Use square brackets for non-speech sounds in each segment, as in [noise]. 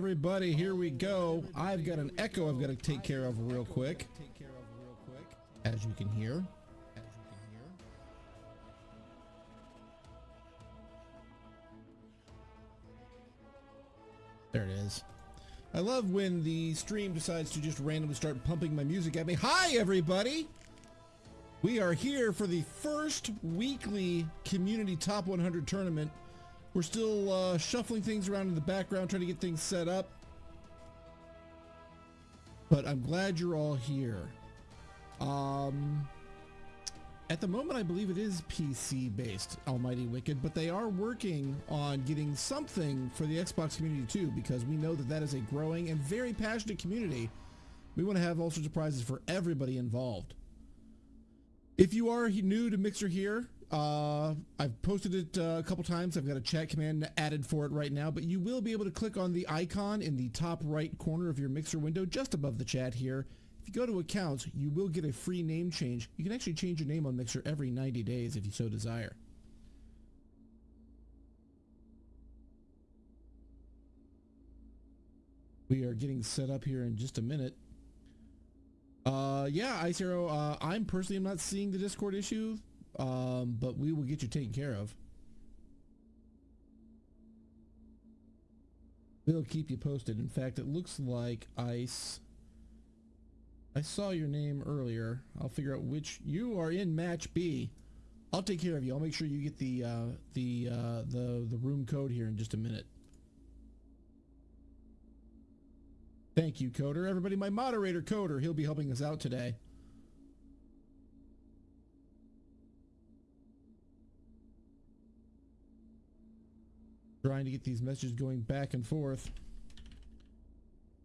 everybody, here we go. I've got an echo I've got to take care of real quick. As you can hear. There it is. I love when the stream decides to just randomly start pumping my music at me. Hi, everybody! We are here for the first weekly Community Top 100 tournament. We're still uh, shuffling things around in the background, trying to get things set up. But I'm glad you're all here. Um, at the moment, I believe it is PC based, Almighty Wicked, but they are working on getting something for the Xbox community too, because we know that that is a growing and very passionate community. We want to have all sorts of prizes for everybody involved. If you are new to Mixer here, uh, I've posted it uh, a couple times. I've got a chat command added for it right now, but you will be able to click on the icon in the top right corner of your Mixer window just above the chat here if you go to accounts, you will get a free name change. You can actually change your name on Mixer every 90 days if you so desire. We are getting set up here in just a minute. Uh, yeah, Ice Arrow, uh, I'm personally am not seeing the Discord issue, um, but we will get you taken care of. We'll keep you posted. In fact, it looks like Ice I saw your name earlier. I'll figure out which you are in match B. I'll take care of you. I'll make sure you get the uh, the uh, the the room code here in just a minute. Thank you, Coder. Everybody, my moderator, Coder, he'll be helping us out today. Trying to get these messages going back and forth.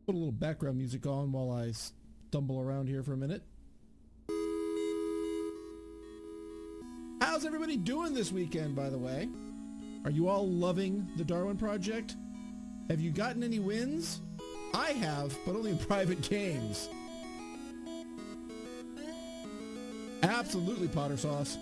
Put a little background music on while I stumble around here for a minute. How's everybody doing this weekend, by the way? Are you all loving the Darwin Project? Have you gotten any wins? I have, but only in [laughs] private games. Absolutely, Potter Sauce.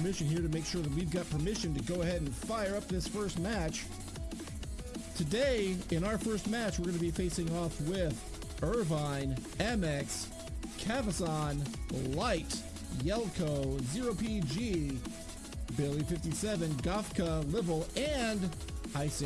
Permission here to make sure that we've got permission to go ahead and fire up this first match. Today, in our first match, we're going to be facing off with Irvine, MX, Cavazon, Light, Yelko, 0PG, Billy 57, Gofka, Livel, and Ice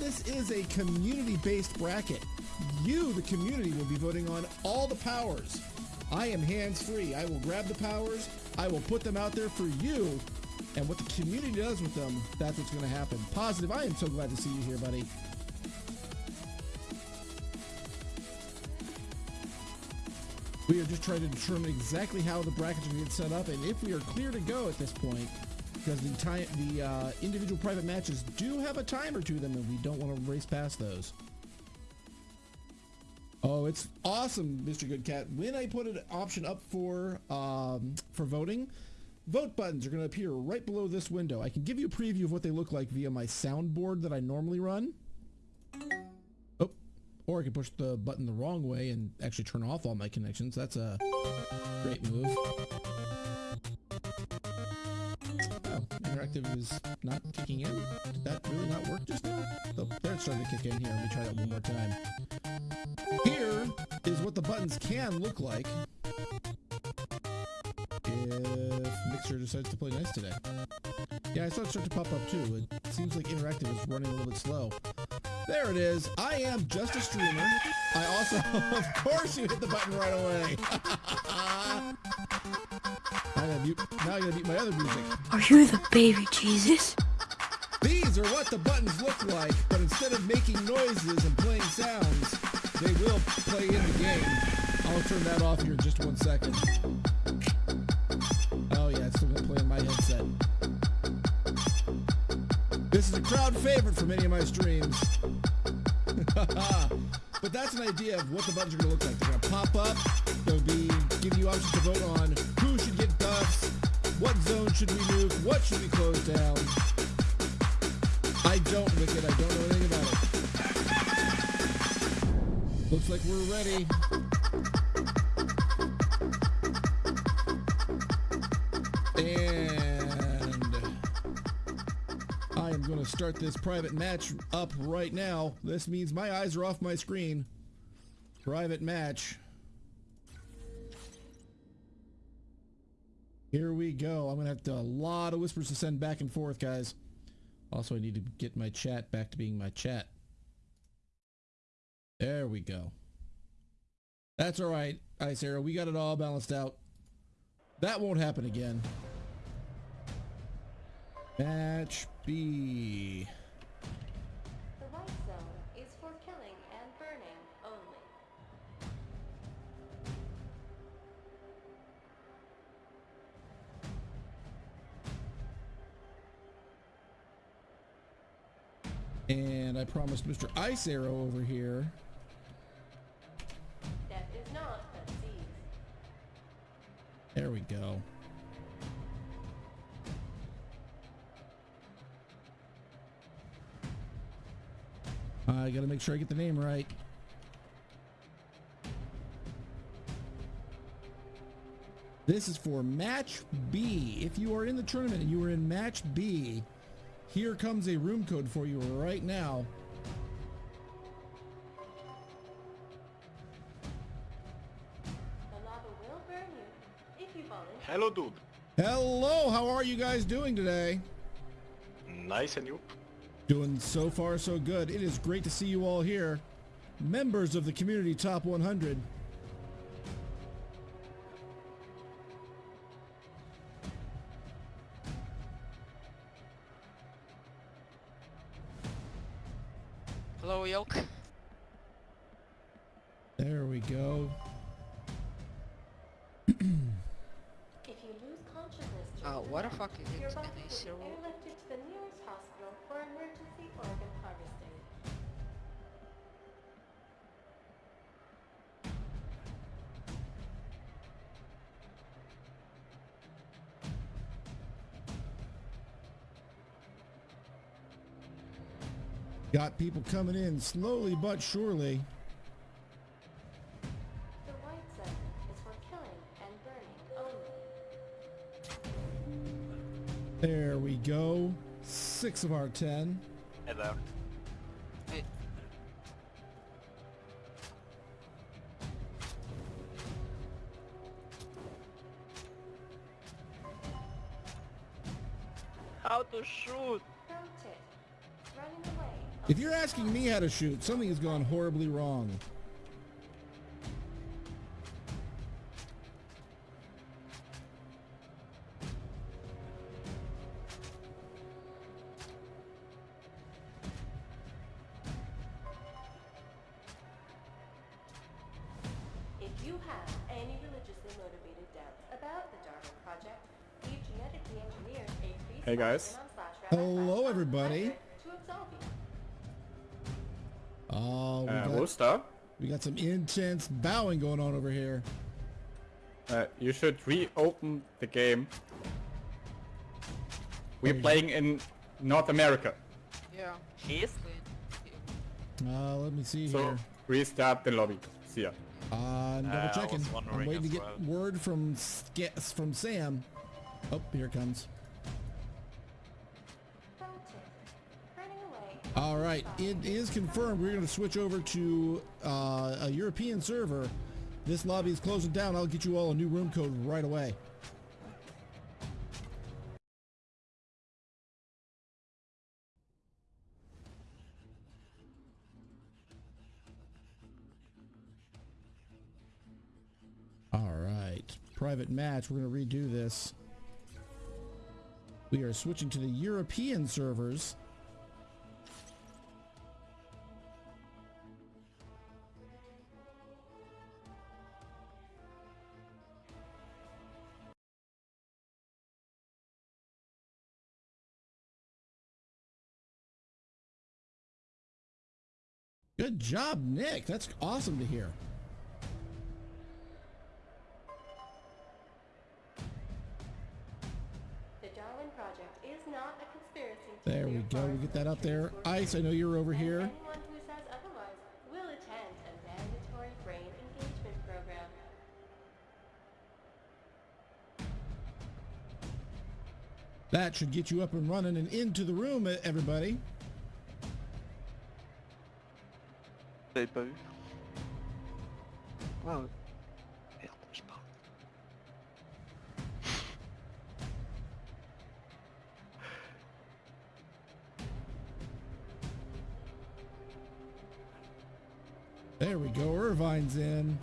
this is a community-based bracket, you, the community, will be voting on all the powers. I am hands-free. I will grab the powers. I will put them out there for you. And what the community does with them, that's what's going to happen. Positive, I am so glad to see you here, buddy. We are just trying to determine exactly how the brackets are going to get set up and if we are clear to go at this point because the time the uh, individual private matches do have a timer to them, and we don't want to race past those. Oh, it's awesome, Mr. Good Cat. When I put an option up for um, for voting, vote buttons are going to appear right below this window. I can give you a preview of what they look like via my soundboard that I normally run. Oh, or I can push the button the wrong way and actually turn off all my connections. That's a great move. Interactive is not kicking in. Did that really not work just now? Oh, there it's starting to kick in here. Let me try that one more time. Here is what the buttons can look like if Mixer decides to play nice today. Yeah, I saw it start to pop up too. It seems like interactive is running a little bit slow. There it is. I am just a streamer. I also, [laughs] of course, you hit the button right away. [laughs] I gotta mute, now I gotta mute my other music. Are you the baby Jesus? These are what the buttons look like, but instead of making noises and playing sounds, they will play in the game. I'll turn that off here in just one second. Oh yeah, it's still gonna play in my headset. This is a crowd favorite for many of my streams. [laughs] but that's an idea of what the buttons are gonna look like. They're gonna pop up. They'll be giving you options to vote on who should get buffs, what zone should we move, what should we close down. I don't, Wicked. I don't know anything about it. Looks like we're ready. Start this private match up right now. This means my eyes are off my screen. Private match. Here we go. I'm going to have to, a lot of whispers to send back and forth, guys. Also, I need to get my chat back to being my chat. There we go. That's all right, Ice Arrow. We got it all balanced out. That won't happen again. Match B. The white zone is for killing and burning only. And I promised Mr. Ice Arrow over here. Death is not a disease. There we go. I gotta make sure I get the name right. This is for match B. If you are in the tournament and you are in match B, here comes a room code for you right now. The lava will burn you if you volunteer. Hello, dude. Hello, how are you guys doing today? Nice and you? Doing so far so good. It is great to see you all here. Members of the Community Top 100. Hello, Yolk. There we go. If you lose consciousness during Oh, what the night, fuck is your it? body Got people coming in slowly but surely. The white zone is for killing and burning only. There we go. Six of our ten. Hello. Asking me how to shoot, something has gone horribly wrong. If you have any religiously motivated doubts about the Darwin Project, we've genetically engineered a free Hey, guys. Hello, everybody. To absolve you. Oh, we, Uh, got, Wooster, we got some intense bowing going on over here. uh, you should reopen the game. We're Oh, playing in North America, yeah. He's Uh, let me see so here. restart the lobby. See ya. Uh, I'm double Uh, I was checking. I'm waiting to get well. word from from Sam. Oh, here it comes. All right, it is confirmed. We're going to switch over to uh, a European server. This lobby is closing down. I'll get you all a new room code right away. All right, private match. We're going to redo this. We are switching to the European servers. Good job, Nick. That's awesome to hear. The Darwin Project is not a conspiracy. There we go. We get that up there. Ice, I know you're over here. Anyone who says otherwise will attend a mandatory brain engagement program. That should get you up and running and into the room, everybody. Vous pas vu ouais. Merde, je parle. There we go. Irvine's in.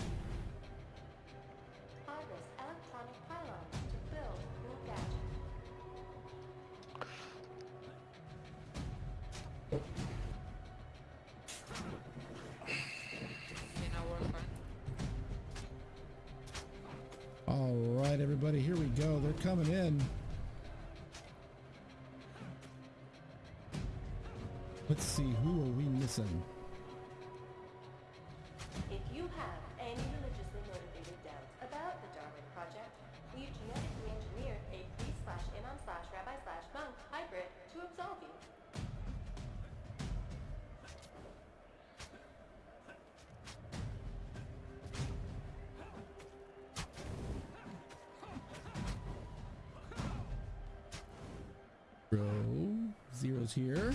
Here.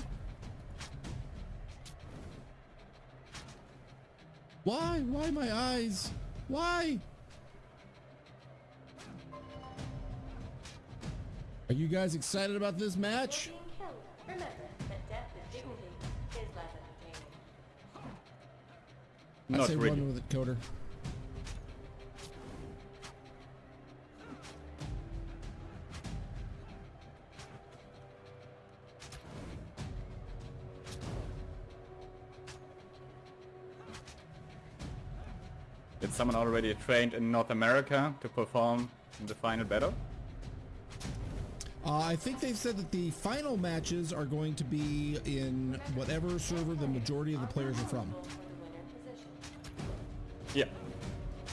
Why? Why my eyes? Why? Are you guys excited about this match? You're being killed. Remember that death with dignity is less entertaining. I Not say really. run with it, Coder. Someone already trained in North America to perform in the final battle? Uh, I think they've said that the final matches are going to be in whatever server the majority of the players are from. For the winner position. Yeah.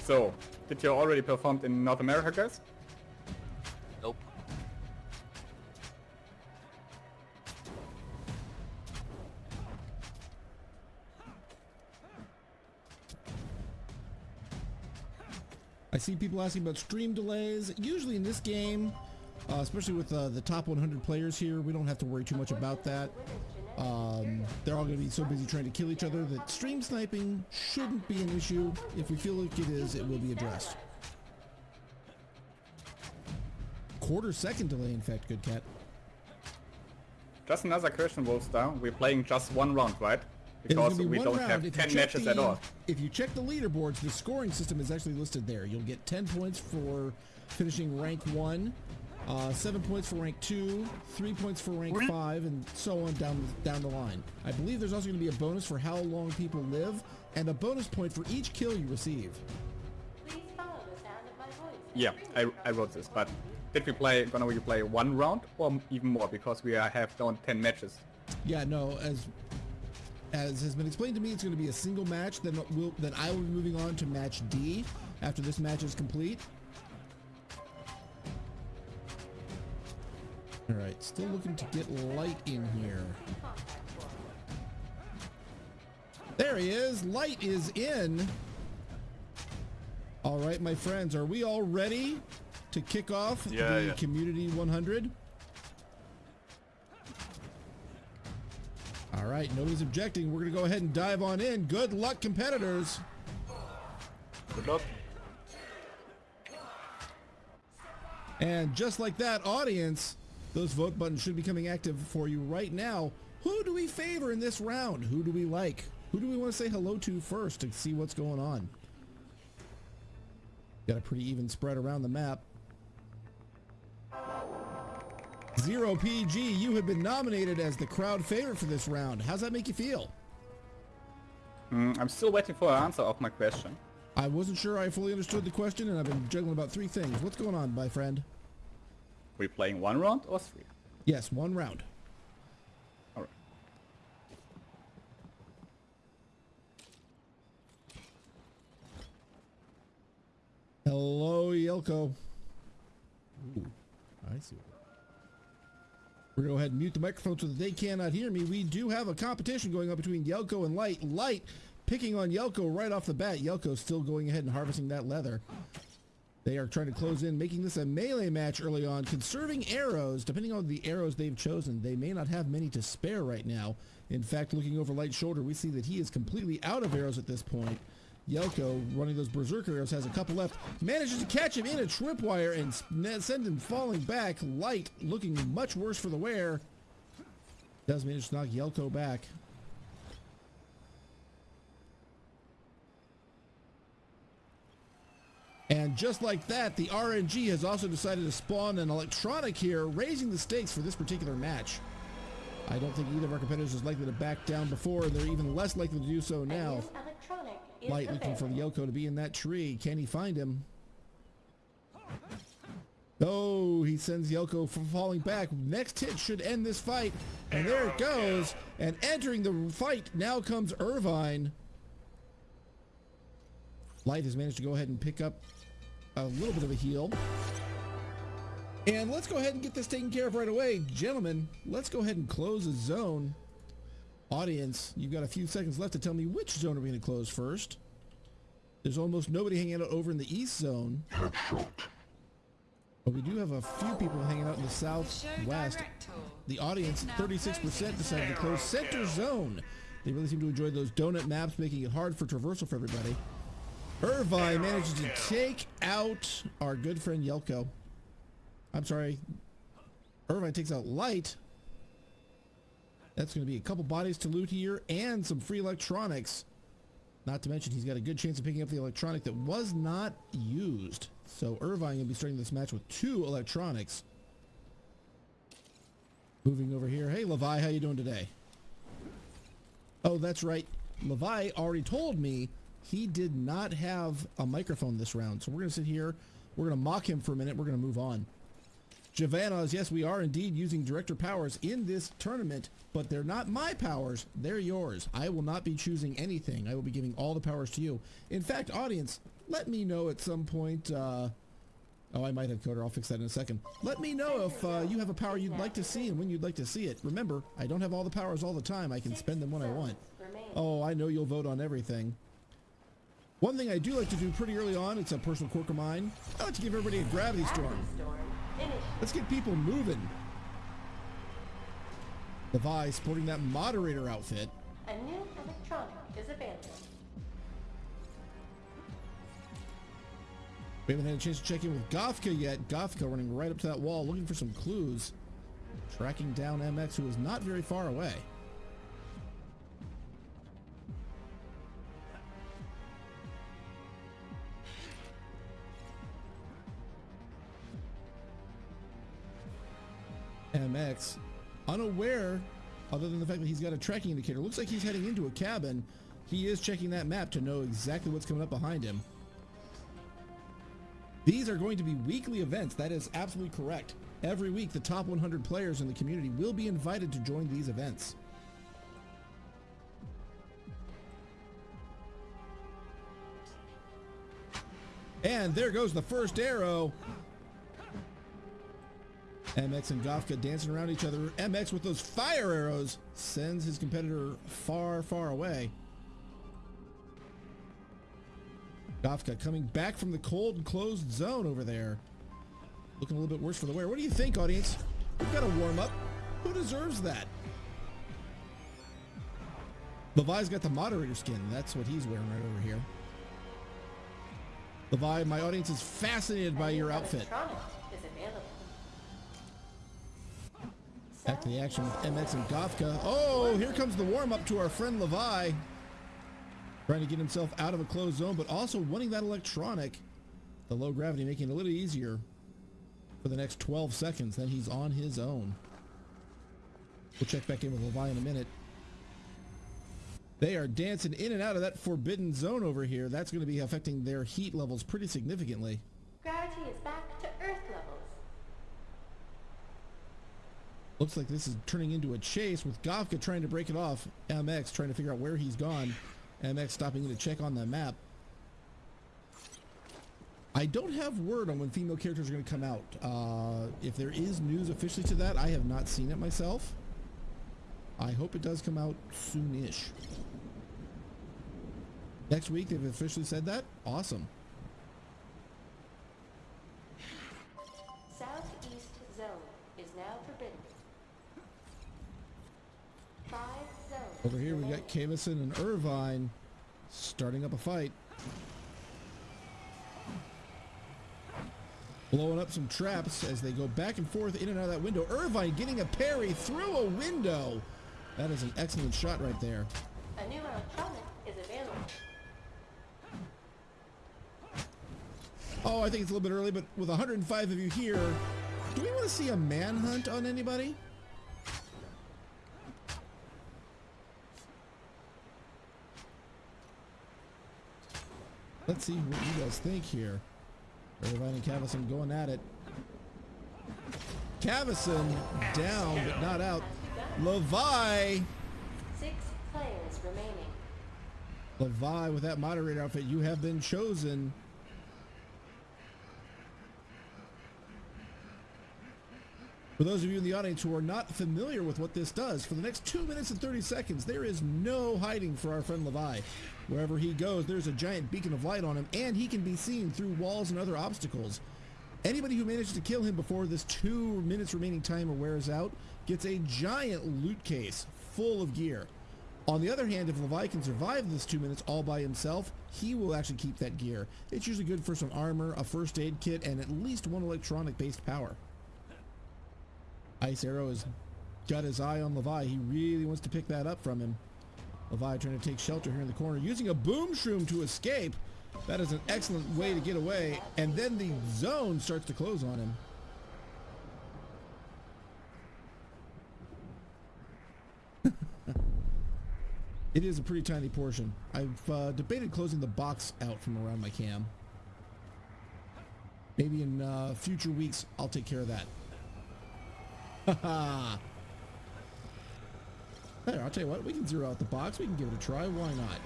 So, did you already performed in North America, guys? See people asking about stream delays. Usually in this game, uh, especially with uh, the top 100 players here, we don't have to worry too much about that. Um, they're all going to be so busy trying to kill each other that stream sniping shouldn't be an issue. If we feel like it is, it will be addressed. Quarter second delay, in fact, good cat. Just another question, Wolfstar. We're playing just one round, right? It is Because gonna be we one don't round. have If you 10 check matches the- at all. If you check the leaderboards, the scoring system is actually listed there. You'll get 10 points for finishing rank 1, uh, 7 points for rank 2, 3 points for rank 5, and so on down, down the line. I believe there's also going to be a bonus for how long people live, and a bonus point for each kill you receive. Please follow the sound of my voice. Yeah, I, I wrote this, but did we play, gonna we play one round or even more? Because we are, have done 10 matches. Yeah, no, as as has been explained to me, it's going to be a single match. Then we'll then I will be moving on to match D after this match is complete. All right, still looking to get light in here. There he is. Light is in. All right, my friends, are we all ready to kick off Yeah, the yeah. Community 100? All right, nobody's objecting. We're going to go ahead and dive on in. Good luck, competitors. Good luck. And just like that, audience, those vote buttons should be coming active for you right now. Who do we favor in this round? Who do we like? Who do we want to say hello to first to see what's going on? Got a pretty even spread around the map. Zero PG, you have been nominated as the crowd favorite for this round. How's that make you feel? Mm, I'm still waiting for an answer of my question. I wasn't sure I fully understood the question, and I've been juggling about three things. What's going on, my friend? we playing one round or three? Yes, one round. Alright. Hello, Yelko. Ooh, I see. We're gonna go ahead and mute the microphone so that they cannot hear me. We do have a competition going on between Yelko and Light. Light picking on Yelko right off the bat. Yelko still going ahead and harvesting that leather. They are trying to close in, making this a melee match early on, conserving arrows. Depending on the arrows they've chosen, they may not have many to spare right now. In fact, looking over Light's shoulder, we see that he is completely out of arrows at this point. Yelko, running those berserker arrows, has a couple left. Manages to catch him in a tripwire and send him falling back. Light looking much worse for the wear. Does manage to knock Yelko back. And just like that, the RNG has also decided to spawn an electronic here, raising the stakes for this particular match. I don't think either of our competitors is likely to back down before, and they're even less likely to do so now. New electronic is Light looking for. Yoko to be in that tree. Can he find him? Oh, he sends Yoko from falling back. Next hit should end this fight. And there it goes. And entering the fight now comes Irvine. Light has managed to go ahead and pick up a little bit of a heal. And let's go ahead and get this taken care of right away. Gentlemen, let's go ahead and close the zone. Audience, you've got a few seconds left to tell me which zone are we going to close first. There's almost nobody hanging out over in the east zone. Headshot. But we do have a few people hanging out in the southwest. The audience, 36% decided to close center zone. They really seem to enjoy those donut maps, making it hard for traversal for everybody. Irvine manages to take out our good friend Yelko. I'm sorry. Irvine takes out Light. That's going to be a couple bodies to loot here and some free electronics. Not to mention he's got a good chance of picking up the electronic that was not used. So Irvine will be starting this match with two electronics. Moving over here. Hey Levi, how you doing today? Oh, that's right. Levi already told me he did not have a microphone this round. So we're going to sit here. We're going to mock him for a minute. We're going to move on. Javanas, yes, we are indeed using director powers in this tournament, but they're not my powers. They're yours. I will not be choosing anything. I will be giving all the powers to you. In fact, audience, let me know at some point. Uh, oh, I might have coder. I'll fix that in a second. Let me know if uh, you have a power you'd like to see and when you'd like to see it. Remember, I don't have all the powers all the time. I can spend them when I want. Oh, I know you'll vote on everything. One thing I do like to do pretty early on, it's a personal quirk of mine. I like to give everybody a gravity storm. Gravity storm. Finish. Let's get people moving. Levi sporting that moderator outfit. A new electronic is available. We haven't had a chance to check in with Gothka yet. Gothka running right up to that wall looking for some clues. Tracking down MX who is not very far away. MX unaware other than the fact that he's got a tracking indicator. Looks like he's heading into a cabin. He is checking that map to know exactly what's coming up behind him. These are going to be weekly events. That is absolutely correct. Every week, the top 100 players in the community will be invited to join these events. And there goes the first arrow. MX and Gofka dancing around each other. MX with those fire arrows sends his competitor far, far away. Gofka coming back from the cold and closed zone over there. Looking a little bit worse for the wear. What do you think, audience? We've got a warm up. Who deserves that? Levi's got the moderator skin. That's what he's wearing right over here. Levi, my audience is fascinated by your outfit. Back to the action with MX and Gofka. Oh, here comes the warm up to our friend Levi. Trying to get himself out of a closed zone, but also wanting that electronic. The low gravity making it a little easier for the next 12 seconds. Then he's on his own. We'll check back in with Levi in a minute. They are dancing in and out of that forbidden zone over here. That's going to be affecting their heat levels pretty significantly. Gravity is back to Earth levels. Looks like this is turning into a chase with Gofka trying to break it off. MX trying to figure out where he's gone. MX stopping in to check on the map. I don't have word on when female characters are going to come out. Uh, if there is news officially to that, I have not seen it myself. I hope it does come out soonish. Next week, they've officially said that. Awesome. Over here, we got. Kavison and Irvine starting up a fight. Blowing up some traps as they go back and forth in and out of that window. Irvine getting a parry through a window. That is an excellent shot right there. A new electronic is available. Oh, I think it's a little bit early, but with 105 of you here, do we want to see a manhunt on anybody? Let's see what you guys think here. Irvine and Cavison going at it. Cavison down, but not out. Levi, Six players remaining. Levi with that moderator outfit, you have been chosen. For those of you in the audience who are not familiar with what this does, for the next 2 minutes and 30 seconds, there is no hiding for our friend Levi. Wherever he goes, there's a giant beacon of light on him, and he can be seen through walls and other obstacles. Anybody who manages to kill him before this 2 minutes remaining timer wears out gets a giant loot case full of gear. On the other hand, if Levi can survive this two minutes all by himself, he will actually keep that gear. It's usually good for some armor, a first aid kit, and at least one electronic based power. Ice Arrow has got his eye on Levi. He really wants to pick that up from him. Levi trying to take shelter here in the corner, using a boom shroom to escape. That is an excellent way to get away. And then the zone starts to close on him. [laughs] It is a pretty tiny portion. I've uh, debated closing the box out from around my cam. Maybe in uh, future weeks, I'll take care of that. Haha. There, I'll tell you what, we can zero out the box. We can give it a try. Why not?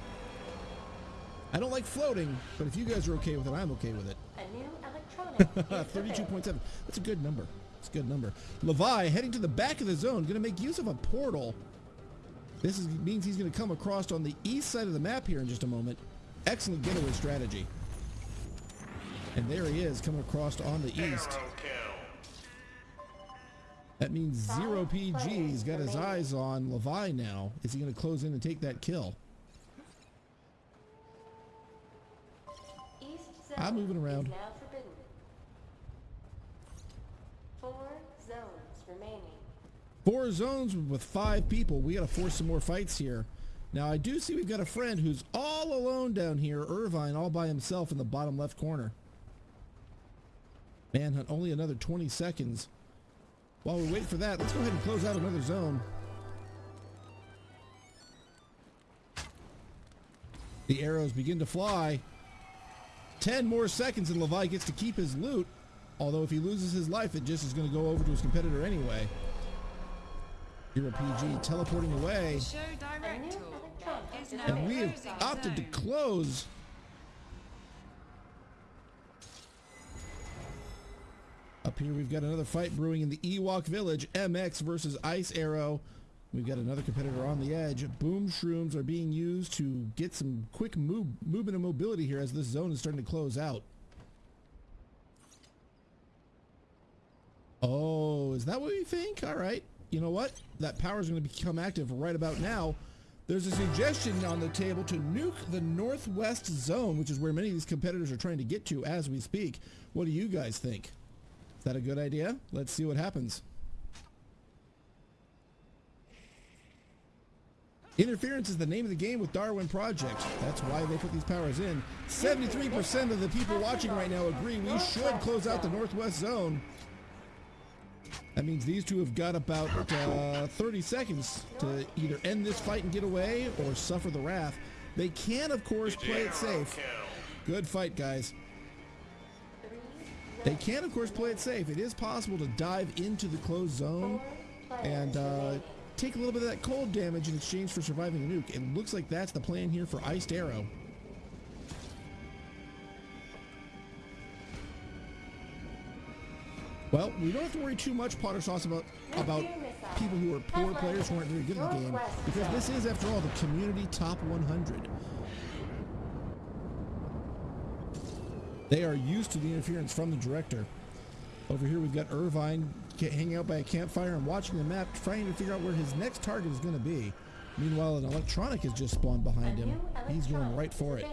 I don't like floating, but if you guys are okay with it, I'm okay with it. A new electronic [laughs] 32.7. That's a good number. It's a good number. Levi heading to the back of the zone, going to make use of a portal. This is, means he's going to come across on the east side of the map here in just a moment. Excellent getaway strategy. And there he is coming across on the east. That means zero PG's got his eyes on Levi now. Is he going to close in and take that kill? East zone I'm moving around. Is now forbidden. Four zones remaining. Four zones with five people. We got to force some more fights here. Now, I do see we've got a friend who's all alone down here, Irvine, all by himself in the bottom left corner. Manhunt, only another 20 seconds. While we wait for that, let's go ahead and close out another zone. The arrows begin to fly. 10 more seconds and Levi gets to keep his loot. Although if he loses his life, it just is going to go over to his competitor anyway. Hero PG teleporting away. Show A new director electronic is is And we have closing opted to close. Up here, we've got another fight brewing in the Ewok Village. MX versus Ice Arrow. We've got another competitor on the edge. Boom shrooms are being used to get some quick move, movement and mobility here as this zone is starting to close out. Oh, is that what we think? All right. You know what? That power is going to become active right about now. There's a suggestion on the table to nuke the northwest zone, which is where many of these competitors are trying to get to as we speak. What do you guys think? Is that a good idea? Let's see what happens. Interference is the name of the game with Darwin Project. That's why they put these powers in. 73% of the people watching right now agree we should close out the Northwest Zone. That means these two have got about uh, 30 seconds to either end this fight and get away or suffer the wrath. They can, of course, play it safe. Good fight, guys. They can, of course, play it safe. It is possible to dive into the closed zone and uh, take a little bit of that cold damage in exchange for surviving a nuke. It looks like that's the plan here for Iced Arrow. Well, we don't have to worry too much, Potter Sauce, about about people who are poor players who aren't very good at the game, because this is, after all, the community top 100. They are used to the interference from the director. Over here, we've got Irvine hanging out by a campfire and watching the map, trying to figure out where his next target is going to be. Meanwhile, an electronic has just spawned behind him. He's going right for it.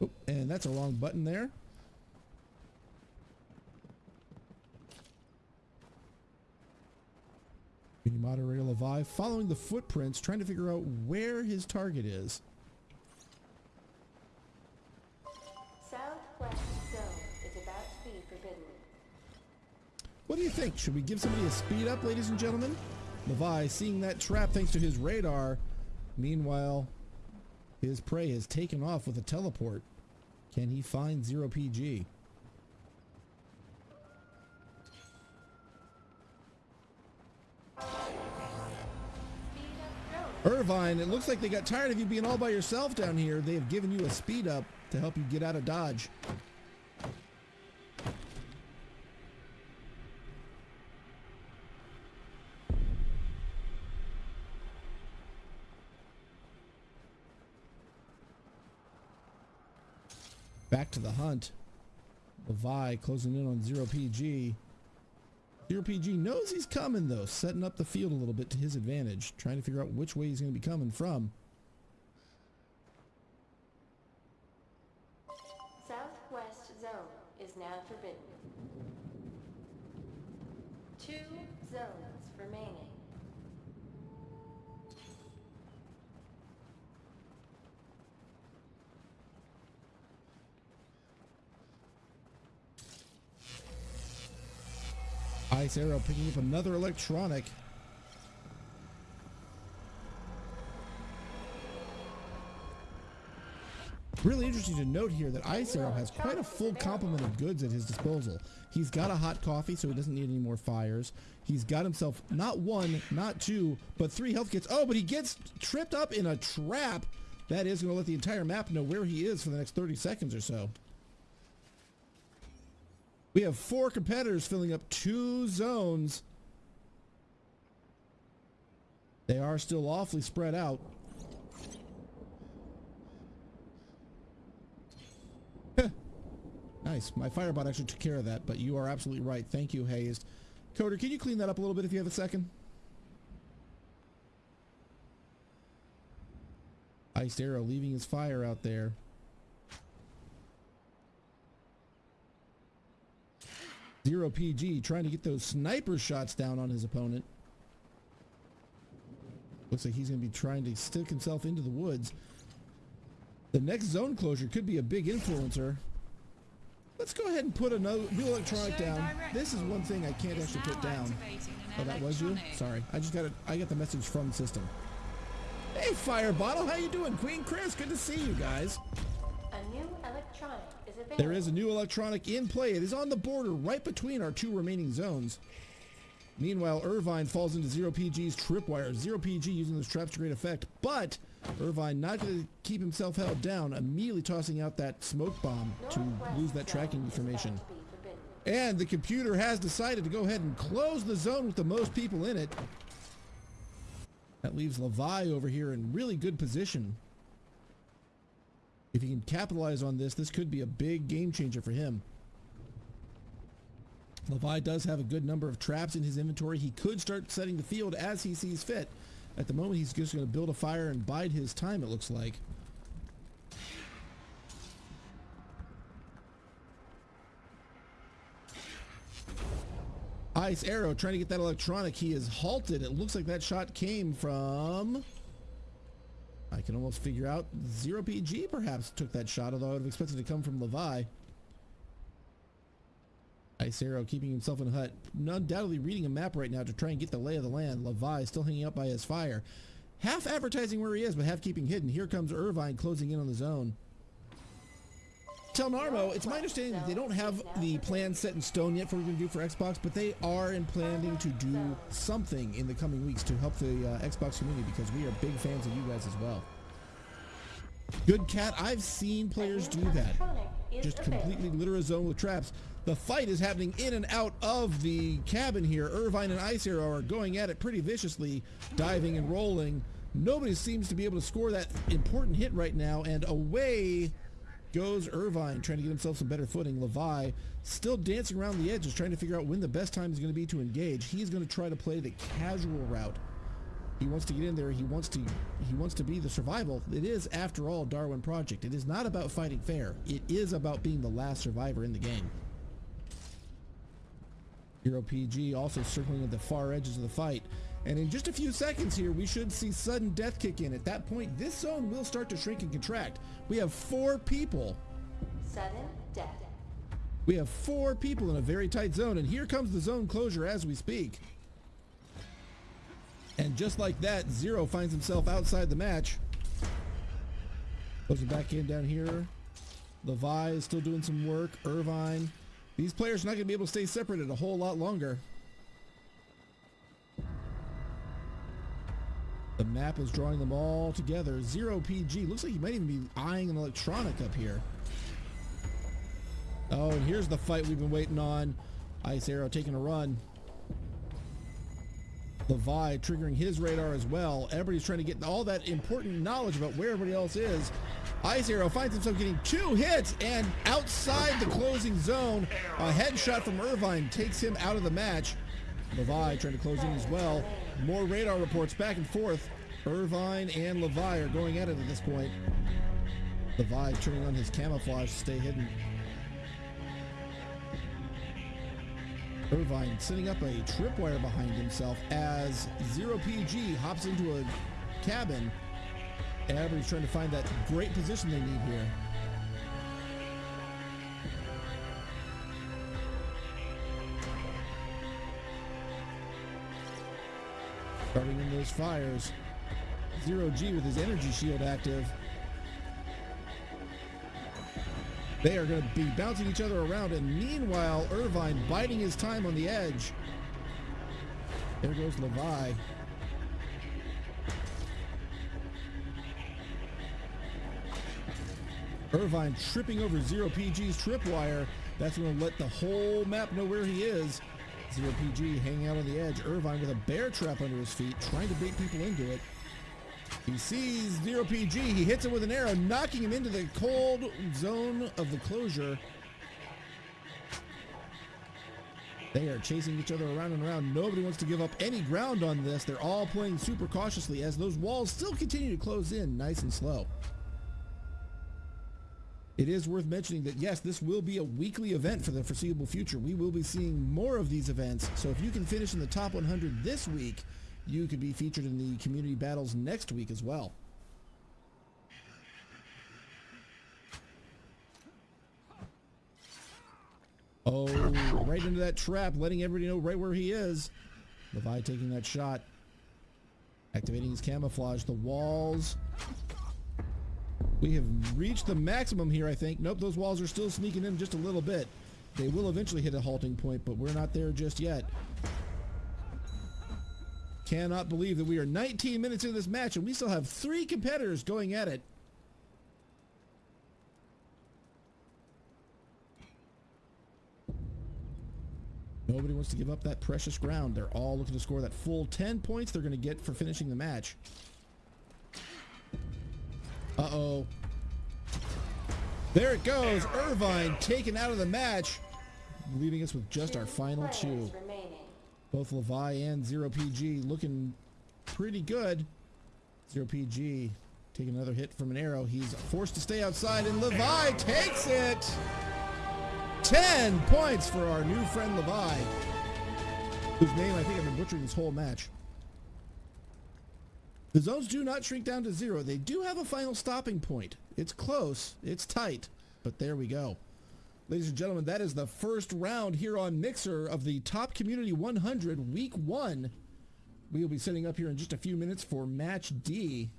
Oh, and that's a wrong button there. Community moderator Levi following the footprints, trying to figure out where his target is. Southwest zone is about to be forbidden. What do you think? Should we give somebody a speed up, ladies and gentlemen? Levi, seeing that trap thanks to his radar. Meanwhile, his prey has taken off with a teleport. Can he find zero PG? Irvine, it looks like they got tired of you being all by yourself down here. They have given you a speed up to help you get out of Dodge. Back to the hunt. Levi closing in on zero PG. Zero PG knows he's coming though, setting up the field a little bit to his advantage, trying to figure out which way he's going to be coming from. Ice Arrow picking up another electronic. Really interesting to note here that Ice Arrow has quite a full complement of goods at his disposal. He's got a hot coffee, so he doesn't need any more fires. He's got himself not one, not two, but three health kits. Oh, but he gets tripped up in a trap. That is going to let the entire map know where he is for the next 30 seconds or so. We have four competitors filling up two zones. They are still awfully spread out. nice. My firebot actually took care of that, but you are absolutely right. Thank you, Hazed. Coder, can you clean that up a little bit if you have a second? Iced Arrow leaving his fire out there. Zero PG trying to get those sniper shots down on his opponent. Looks like he's going to be trying to stick himself into the woods. The next zone closure could be a big influencer. Let's go ahead and put another new electronic down. This is one thing I can't actually put down. Oh, that was you? Sorry. I just got it. I got the message from the system. Hey, Fire Bottle, how you doing? Queen Chris, good to see you guys. A new electronic is available. There is a new electronic in play. It is on the border right between our two remaining zones. Meanwhile, Irvine falls into Zero PG's tripwire. Zero PG using those traps to great effect, but Irvine not going to keep himself held down, immediately tossing out that smoke bomb to lose that tracking information. And the computer has decided to go ahead and close the zone with the most people in it. That leaves Levi over here in really good position. If he can capitalize on this, this could be a big game changer for him. Levi does have a good number of traps in his inventory. He could start setting the field as he sees fit. At the moment, he's just going to build a fire and bide his time, it looks like. Ice Arrow trying to get that electronic. He is halted. It looks like that shot came from... I can almost figure out Zero PG perhaps took that shot, although I would have expected it to come from Levi. Ice Arrow keeping himself in a hut, undoubtedly reading a map right now to try and get the lay of the land. Levi still hanging up by his fire. Half advertising where he is, but half keeping hidden. Here comes Irvine closing in on the zone. Tell Narmo, it's my understanding that they don't have the plan set in stone yet for what we're going to do for Xbox, but they are in planning to do something in the coming weeks to help the uh, Xbox community because we are big fans of you guys as well. Good cat, I've seen players do that. Just completely litter a zone with traps. The fight is happening in and out of the cabin here. Irvine and Ice Arrow are going at it pretty viciously, diving and rolling. Nobody seems to be able to score that important hit right now, and away goes Irvine trying to get himself some better footing. Levi still dancing around the edges trying to figure out when the best time is going to be to engage. He's going to try to play the casual route. He wants to get in there. He wants to he wants to be the survival. It is after all Darwin Project. It is not about fighting fair. It is about being the last survivor in the game. Hero PG also circling at the far edges of the fight. And in just a few seconds here, we should see sudden death kick in. At that point, this zone will start to shrink and contract. We have four people. Sudden death. We have four people in a very tight zone, and here comes the zone closure as we speak. And just like that, Zero finds himself outside the match. Closing back in down here. Levi is still doing some work. Irvine. These players are not going to be able to stay separated a whole lot longer. The map is drawing them all together. Zero PG. Looks like he might even be eyeing an electronic up here. Oh, and here's the fight we've been waiting on. Ice Arrow taking a run. Levi triggering his radar as well. Everybody's trying to get all that important knowledge about where everybody else is. Ice Arrow finds himself getting two hits and outside the closing zone. A headshot from Irvine takes him out of the match. Levi trying to close in as well. More radar reports back and forth. Irvine and Levi are going at it at this point. Levi turning on his camouflage to stay hidden. Irvine setting up a tripwire behind himself as Zero PG hops into a cabin. Everybody's trying to find that great position they need here. Starting in those fires. Zero G with his energy shield active. They are going to be bouncing each other around, and meanwhile, Irvine biding his time on the edge. There goes Levi. Irvine tripping over Zero PG's tripwire. That's going to let the whole map know where he is. Zero PG hanging out on the edge. Irvine with a bear trap under his feet, trying to bait people into it. He sees Zero PG. He hits him with an arrow, knocking him into the cold zone of the closure. They are chasing each other around and around. Nobody wants to give up any ground on this. They're all playing super cautiously as those walls still continue to close in nice and slow. It is worth mentioning that yes, this will be a weekly event for the foreseeable future. We will be seeing more of these events. So if you can finish in the top 100 this week, you could be featured in the community battles next week as well. Oh, right into that trap, letting everybody know right where he is. Levi taking that shot. Activating his camouflage. The walls. We have reached the maximum here, I think. Nope, those walls are still sneaking in just a little bit. They will eventually hit a halting point, but we're not there just yet. Cannot believe that we are 19 minutes into this match and we still have three competitors going at it. Nobody wants to give up that precious ground. They're all looking to score that full 10 points they're going to get for finishing the match. Uh-oh. There it goes. Irvine taken out of the match, leaving us with just our final two. Both Levi and Zero PG looking pretty good. Zero PG taking another hit from an arrow. He's forced to stay outside, and Levi takes it. 10 points for our new friend Levi. whose name I think I've been butchering this whole match. The zones do not shrink down to zero. They do have a final stopping point. It's close, it's tight, but there we go. Ladies and gentlemen, that is the first round here on Mixer of the Top Community 100 Week 1. We will be setting up here in just a few minutes for Match D.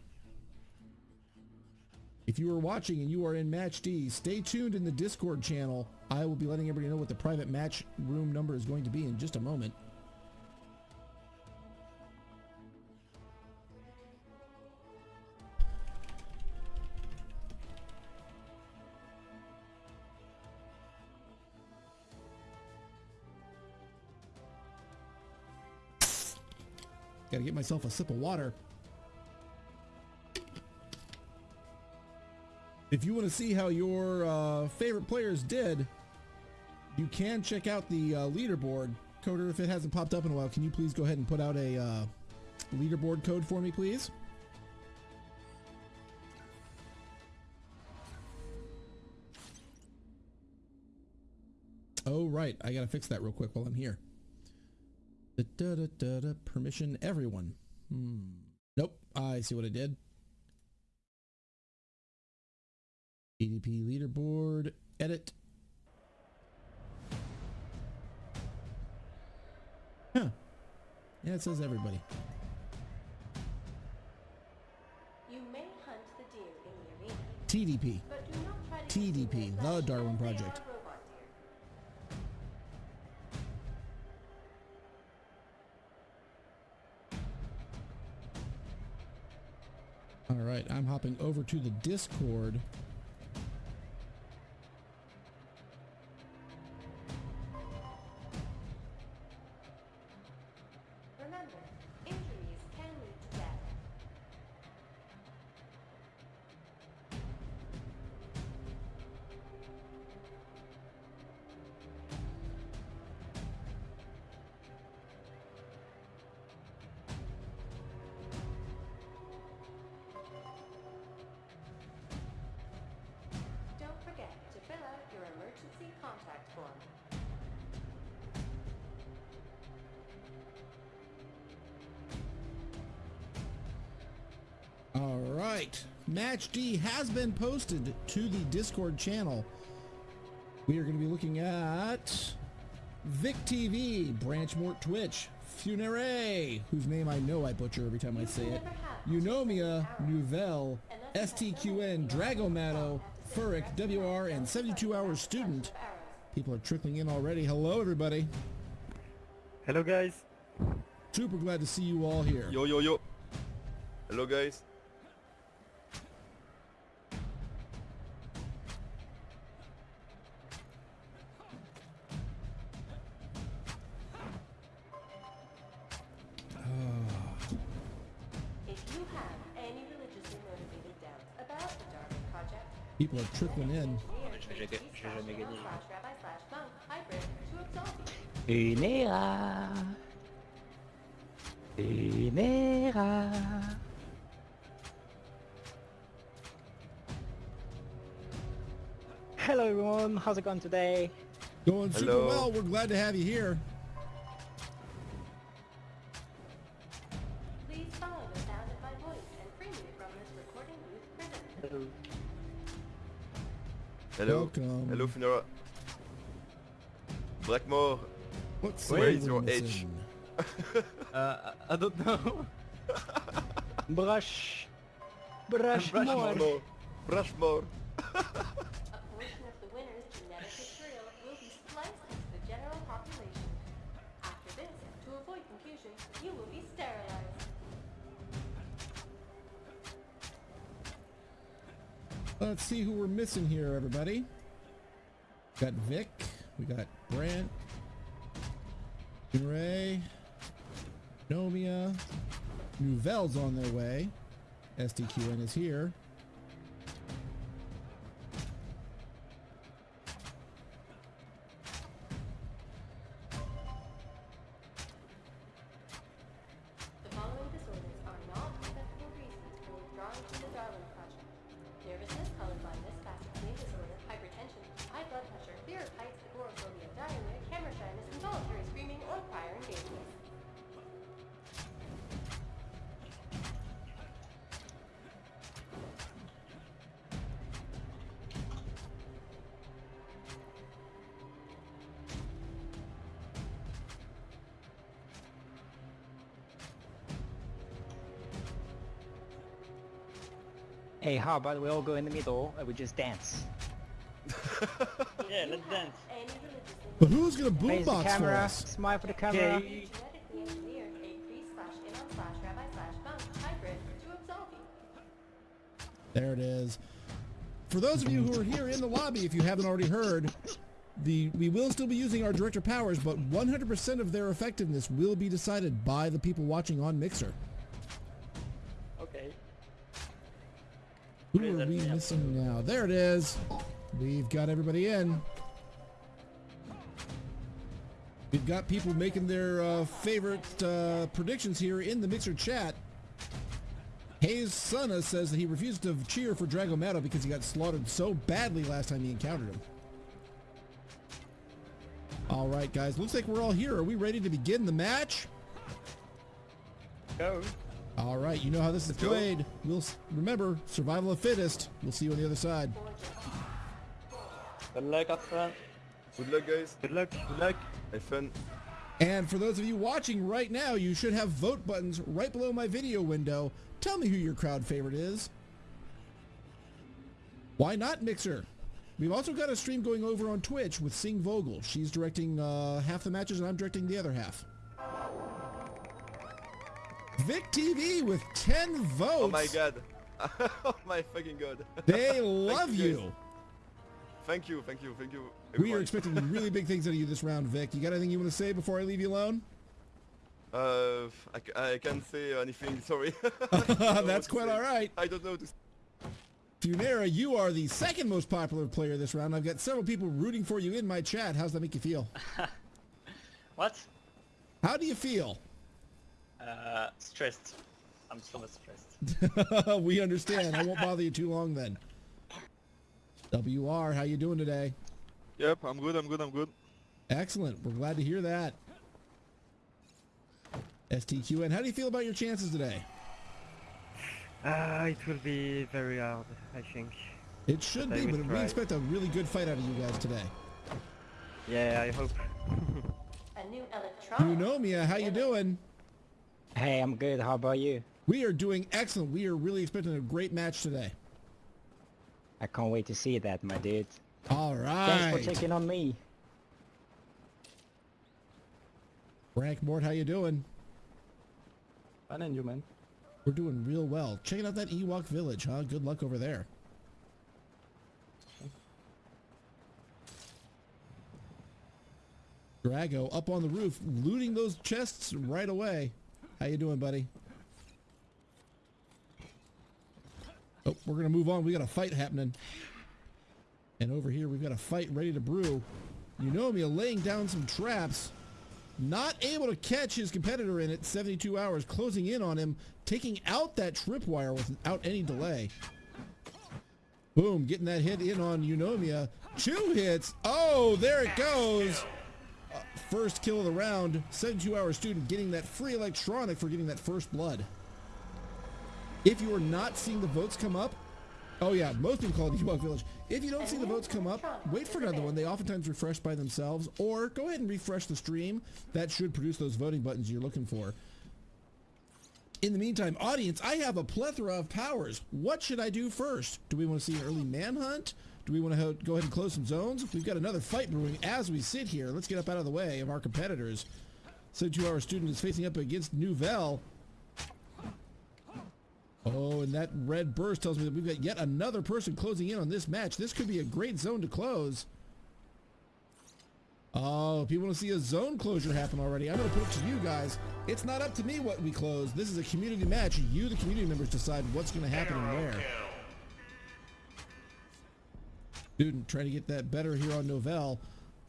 If you are watching and you are in Match D, stay tuned in the Discord channel. I will be letting everybody know what the private match room number is going to be in just a moment. Gotta get myself a sip of water. If you want to see how your uh, favorite players did, you can check out the uh, leaderboard. Coder, if it hasn't popped up in a while, can you please go ahead and put out a uh, leaderboard code for me, please? Oh, right. I gotta fix that real quick while I'm here. Da, da, da, da, da, permission everyone. Hmm. Nope. I see what I did. EDP leaderboard. Edit. Huh. Yeah, it says everybody. You may hunt the deer in arena, TDP. but do not try to TDP, the Darwin Project. All right, I'm hopping over to the Discord. Match D has been posted to the Discord channel. We are going to be looking at Vic TV, Branchmort Twitch, Funere, whose name I know I butcher every time I say it, Eunomia, Nouvelle, STQN, Dragomato, Furic, WR, and 72 Hours Student. People are trickling in already. Hello, everybody. Hello guys. Super glad to see you all here. Yo yo yo. Hello guys. Absolve you. Une era. Une era. Hello everyone, how's it going today? Going super Hello. well. We're glad to have you here. Hello. Hello. Welcome. Hello Funera. Blackmore. What Where city is are your we edge? [laughs] Uh, I don't know. Brush. Brush more. More. Brush more. [laughs] Let's see who we're missing here, everybody. Got Vic. We got Brant. Ray. Nomia. Nouvelle's on their way. SDQN is here. Hey, how about we all go in the middle and we just dance? Yeah, let's dance. But who's gonna boombox for us? smile for the camera. Okay. genetically engineered a pre slash inon slash rabbi slash monk hybrid to absolve you. There it is. For those of you who are here in the lobby, if you haven't already heard, the we will still be using our director powers, but 100% of their effectiveness will be decided by the people watching on Mixer. Who are we missing now? There it is. We've got everybody in. We've got people making their uh, favorite uh, predictions here in the Mixer chat. Hayes Sana says that he refused to cheer for Dragomato because he got slaughtered so badly last time he encountered him. All right, guys. Looks like we're all here. Are we ready to begin the match? Go. All right. You know how this is go. played. We'll remember survival of fittest. We'll see you on the other side. Good luck, have. Good luck, guys. Good luck. Good luck. Have fun. And for those of you watching right now, you should have vote buttons right below my video window. Tell me who your crowd favorite is. Why not Mixer? We've also got a stream going over on Twitch with Sing Vogel. She's directing uh, half the matches and I'm directing the other half. Vic TV with 10 votes. Oh my god. [laughs] oh my fucking god. They [laughs] love you, you. Thank you, thank you, thank you. We are expecting [laughs] really big things out of you this round, Vic. You got anything you want to say before I leave you alone? Uh, I, I can't say anything, sorry. That's quite all right. I don't know to Funera, you are the second most popular player this round. I've got several people rooting for you in my chat. How's that make you feel? What? How do you feel? Uh, stressed. I'm so stressed. [laughs] we understand. I won't bother you too long then. WR, how you doing today? Yep, I'm good, I'm good, I'm good. Excellent. We're glad to hear that. STQN, how do you feel about your chances today? Uh, it will be very hard, I think. It should But be, will but we expect a really good fight out of you guys today. Yeah, I hope. [laughs] A new electronic. Eunomia, how you doing? Hey, I'm good. How about you? We are doing excellent. We are really expecting a great match today. I can't wait to see that, my dude. All right. Thanks for right. checking on me. Frank Mort, how you doing? Fun and you, man. We're doing real well. Checking out that Ewok village, huh? Good luck over there. Drago up on the roof, looting those chests right away. How you doing, buddy? Oh, we're gonna move on. We got a fight happening. And over here, we've got a fight ready to brew. Eunomia laying down some traps. Not able to catch his competitor in it. 72 hours, closing in on him, taking out that tripwire without any delay. Boom, getting that hit in on Eunomia. Two hits. Oh, there it goes. Uh, first kill of the round. 72 hour student getting that free electronic for getting that first blood. If you are not seeing the votes come up, oh yeah, most people call it Ewok Village. If you don't see the votes come up, wait for another one. They oftentimes refresh by themselves, or go ahead and refresh the stream. That should produce those voting buttons you're looking for. In the meantime, audience, I have a plethora of powers. What should I do first? Do we want to see early manhunt? Do we want to go ahead and close some zones? We've got another fight brewing as we sit here. Let's get up out of the way of our competitors. 72-hour student is facing up against Nouvelle. Oh, and that red burst tells me that we've got yet another person closing in on this match. This could be a great zone to close. Oh, people want to see a zone closure happen already. I'm going to put it to you guys. It's not up to me what we close. This is a community match. You, the community members, decide what's going to happen and where. Student trying to get that better here on Nouvelle.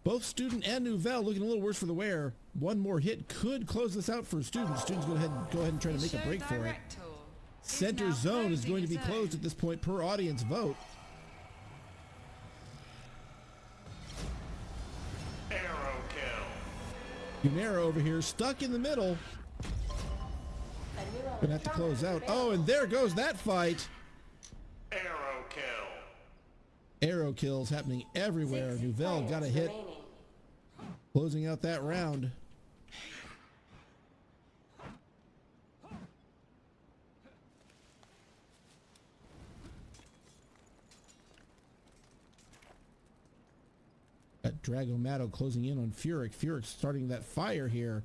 Both Student and Nouvelle looking a little worse for the wear. One more hit could close this out for Student. Student's go ahead go ahead and try to make a break for it. Center zone is going to be closed at this point per audience vote. Unera over here stuck in the middle. A new Gonna have to close out. Oh, and there goes that fight. Arrow kill. Arrow kills happening everywhere. Nouvelle got a hit. Remaining. Closing out that round. Got Dragomato closing in on Furyk. Furyk starting that fire here.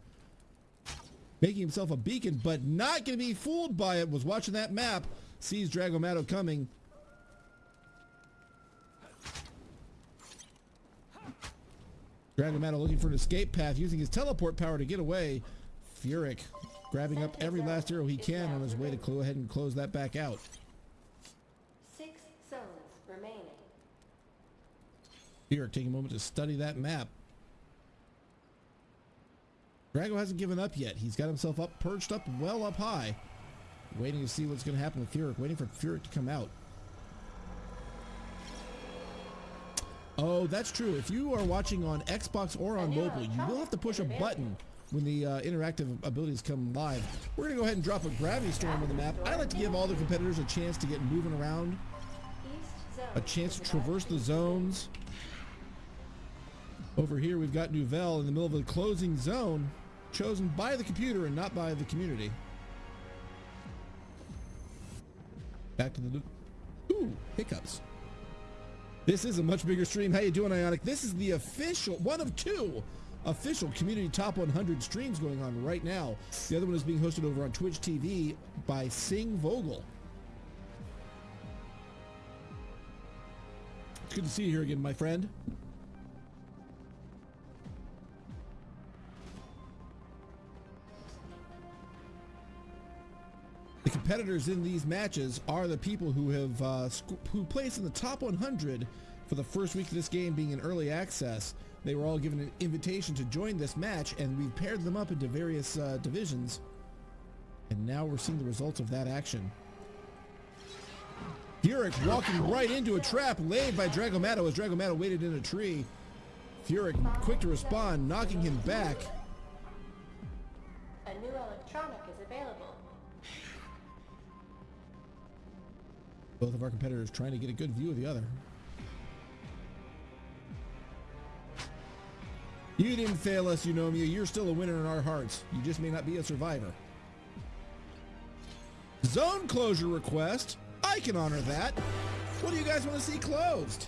Making himself a beacon, but not going to be fooled by it. Was watching that map. Sees Dragomato coming. Dragomato looking for an escape path, using his teleport power to get away. Furyk grabbing up every last arrow he can on his way to go ahead and close that back out. Six zones remaining. Furyk taking a moment to study that map. Drago hasn't given up yet. He's got himself up, perched up, well up high. Waiting to see what's going to happen with Furyk. Waiting for Furyk to come out. Oh, that's true. If you are watching on Xbox or on mobile, you will have to push a button when the uh, interactive abilities come live. We're going to go ahead and drop a gravity storm on the map. I like to give all the competitors a chance to get moving around, a chance to traverse the zones. Over here, we've got Nouvelle in the middle of the closing zone, chosen by the computer and not by the community. Back to the... Ooh, hiccups. This is a much bigger stream. How you doing, Ionic? This is the official, one of two official community top 100 streams going on right now. The other one is being hosted over on Twitch TV by Sing Vogel. It's good to see you here again, my friend. The competitors in these matches are the people who have uh, who placed in the top 100 for the first week of this game being in early access. They were all given an invitation to join this match, and we've paired them up into various uh, divisions. And now we're seeing the results of that action. Furyk walking right into a trap laid by Dragomato as Dragomato waited in a tree. Furyk quick to respond, knocking him back. A new electronic is available. Both of our competitors trying to get a good view of the other. You didn't fail us, Eunomia. You're still a winner in our hearts. You just may not be a survivor. Zone closure request. I can honor that. What do you guys want to see closed?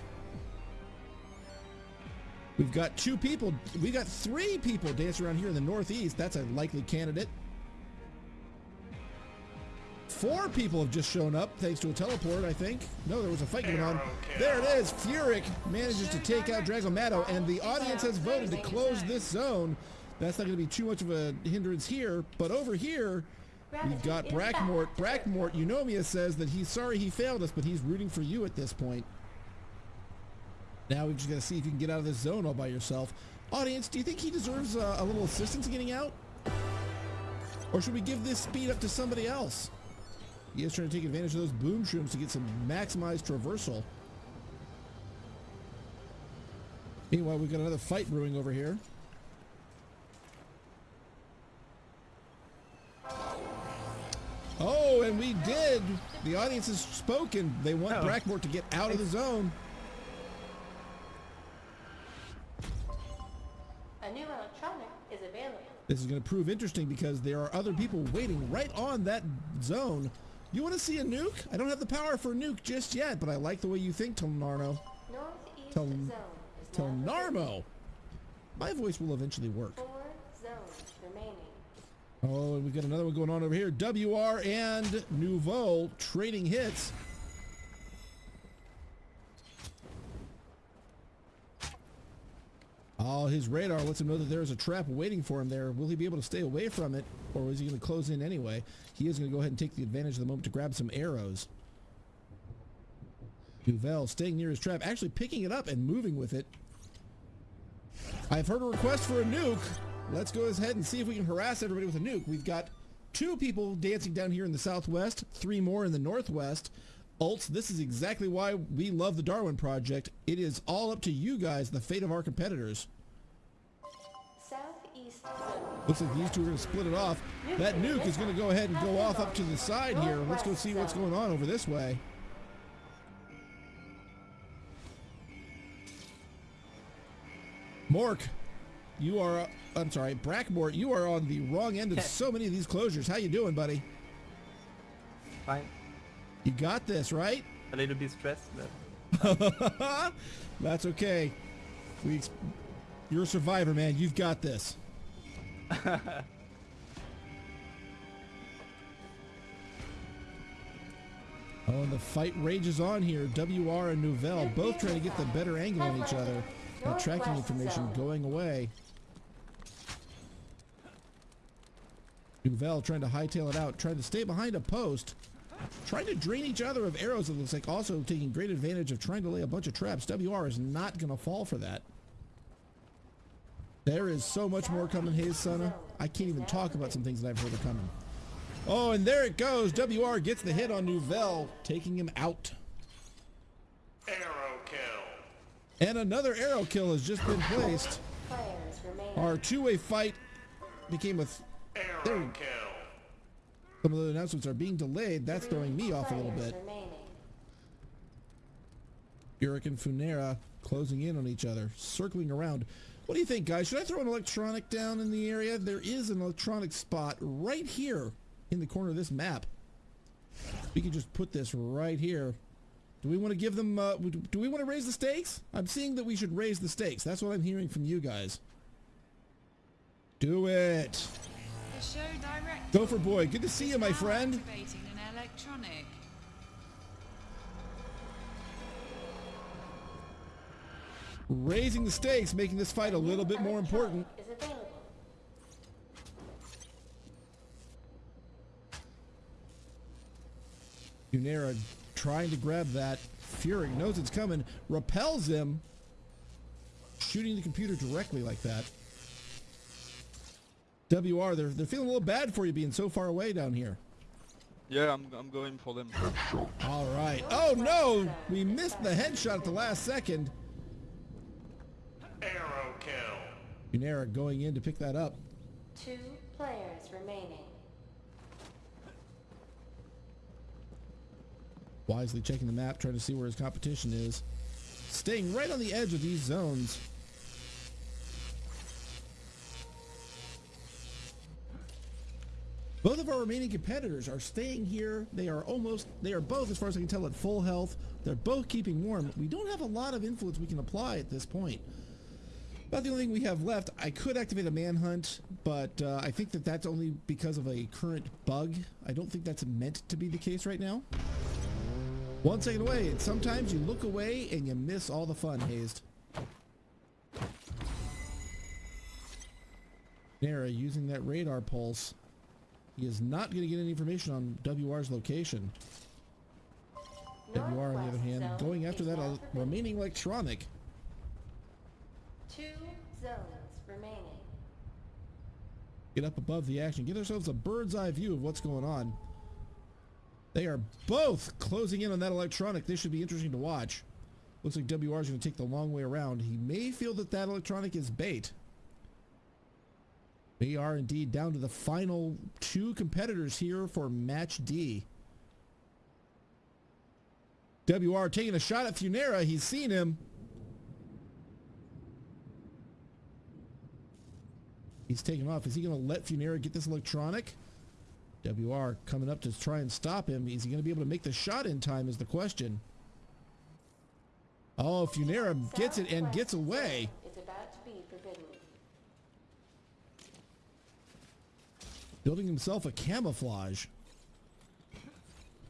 We've got two people. We've got three people dancing around here in the Northeast. That's a likely candidate. Four people have just shown up thanks to a teleport, I think. No, there was a fight going on. There it is. Furyk manages to take out Dragomato, and the audience has voted to close this zone. That's not going to be too much of a hindrance here. But over here, we've got Brackmort. Brackmort, Eunomia says that he's sorry he failed us, but he's rooting for you at this point. Now we've just got to see if you can get out of this zone all by yourself. Audience, do you think he deserves uh, a little assistance getting out? Or should we give this speed up to somebody else? He is trying to take advantage of those boom shrooms to get some maximized traversal. Meanwhile, we've got another fight brewing over here. Oh, and we did. The audience has spoken. They want Oh. Brackmort to get out of the zone. A new electronic is available. This is going to prove interesting because there are other people waiting right on that zone. You want to see a nuke? I don't have the power for a nuke just yet, but I like the way you think, Telnarmo. Northeast Tel- zone Telnarmo. My voice will eventually work. Four zones remaining. Oh, and we've got another one going on over here. WR and Nouvelle trading hits. Oh, his radar lets him know that there is a trap waiting for him there. Will he be able to stay away from it, or is he going to close in anyway? He is going to go ahead and take the advantage of the moment to grab some arrows. Duvel staying near his trap, actually picking it up and moving with it. I've heard a request for a nuke. Let's go ahead and see if we can harass everybody with a nuke. We've got two people dancing down here in the southwest, three more in the northwest. Ults, this is exactly why we love the Darwin Project. It is all up to you guys, the fate of our competitors. Southeast. Looks like these two are going to split it off. That nuke is going to go ahead and go off up to the side here. Let's go see what's going on over this way. Mork, you are, uh, I'm sorry, Brackmort, you are on the wrong end of so many of these closures. How you doing, buddy? Fine. You got this, right? A little bit stressed, but [laughs] That's okay. We, you're a survivor, man. You've got this. [laughs] Oh, and the fight rages on here. WR and Nouvelle both trying to get the better angle on each other. That tracking information going away. Nouvelle trying to hightail it out, trying to stay behind a post, trying to drain each other of arrows. It looks like also taking great advantage of trying to lay a bunch of traps. WR is not going to fall for that. There is so much more coming, Hayes Sana. I can't even talk about some things that I've heard are coming. Oh, and there it goes. WR gets the hit on Nouvelle, taking him out. Arrow kill. And another arrow kill has just been placed. Our two-way fight became a... Th- Arrow there, kill. some of the announcements are being delayed. That's throwing me off a little bit. remaining. Uric and Funera closing in on each other, circling around. What do you think, guys? Should I throw an electronic down in the area? There is an electronic spot right here in the corner of this map. We could just put this right here. Do we want to give them, uh, do we want to raise the stakes? I'm seeing that we should raise the stakes. That's what I'm hearing from you guys. Do it. The show director. Gopher boy, good to see you, my friend. Activating an electronic. Raising the stakes, making this fight a little bit more important. Funera trying to grab that. Fury knows it's coming, repels him, shooting the computer directly like that. WR, they're, they're feeling a little bad for you being so far away down here. Yeah, I'm, I'm going for them. Headshot. All right. Oh no! We missed the headshot at the last second. Arrow kill. Funera going in to pick that up. Two players remaining. Wisely checking the map, trying to see where his competition is. Staying right on the edge of these zones. Both of our remaining competitors are staying here. They are almost, they are both, as far as I can tell, at full health. They're both keeping warm. We don't have a lot of influence we can apply at this point. About the only thing we have left, I could activate a manhunt, but uh, I think that that's only because of a current bug. I don't think that's meant to be the case right now. One second away, and sometimes you look away and you miss all the fun, Hazed. Nara using that radar pulse. He is not going to get any information on WR's location. WR, on the other hand, going after that uh, remaining electronic. Two zones remaining. Get up above the action. Get ourselves a bird's eye view of what's going on. They are both closing in on that electronic. This should be interesting to watch. Looks like WR is going to take the long way around. He may feel that that electronic is bait. They are indeed down to the final two competitors here for match D. WR taking a shot at Funera. He's seen him. He's taking off. Is he going to let Funera get this electronic? WR coming up to try and stop him. Is he going to be able to make the shot in time is the question. Oh, Funera gets it and gets away. Is about to be forbidden. Building himself a camouflage.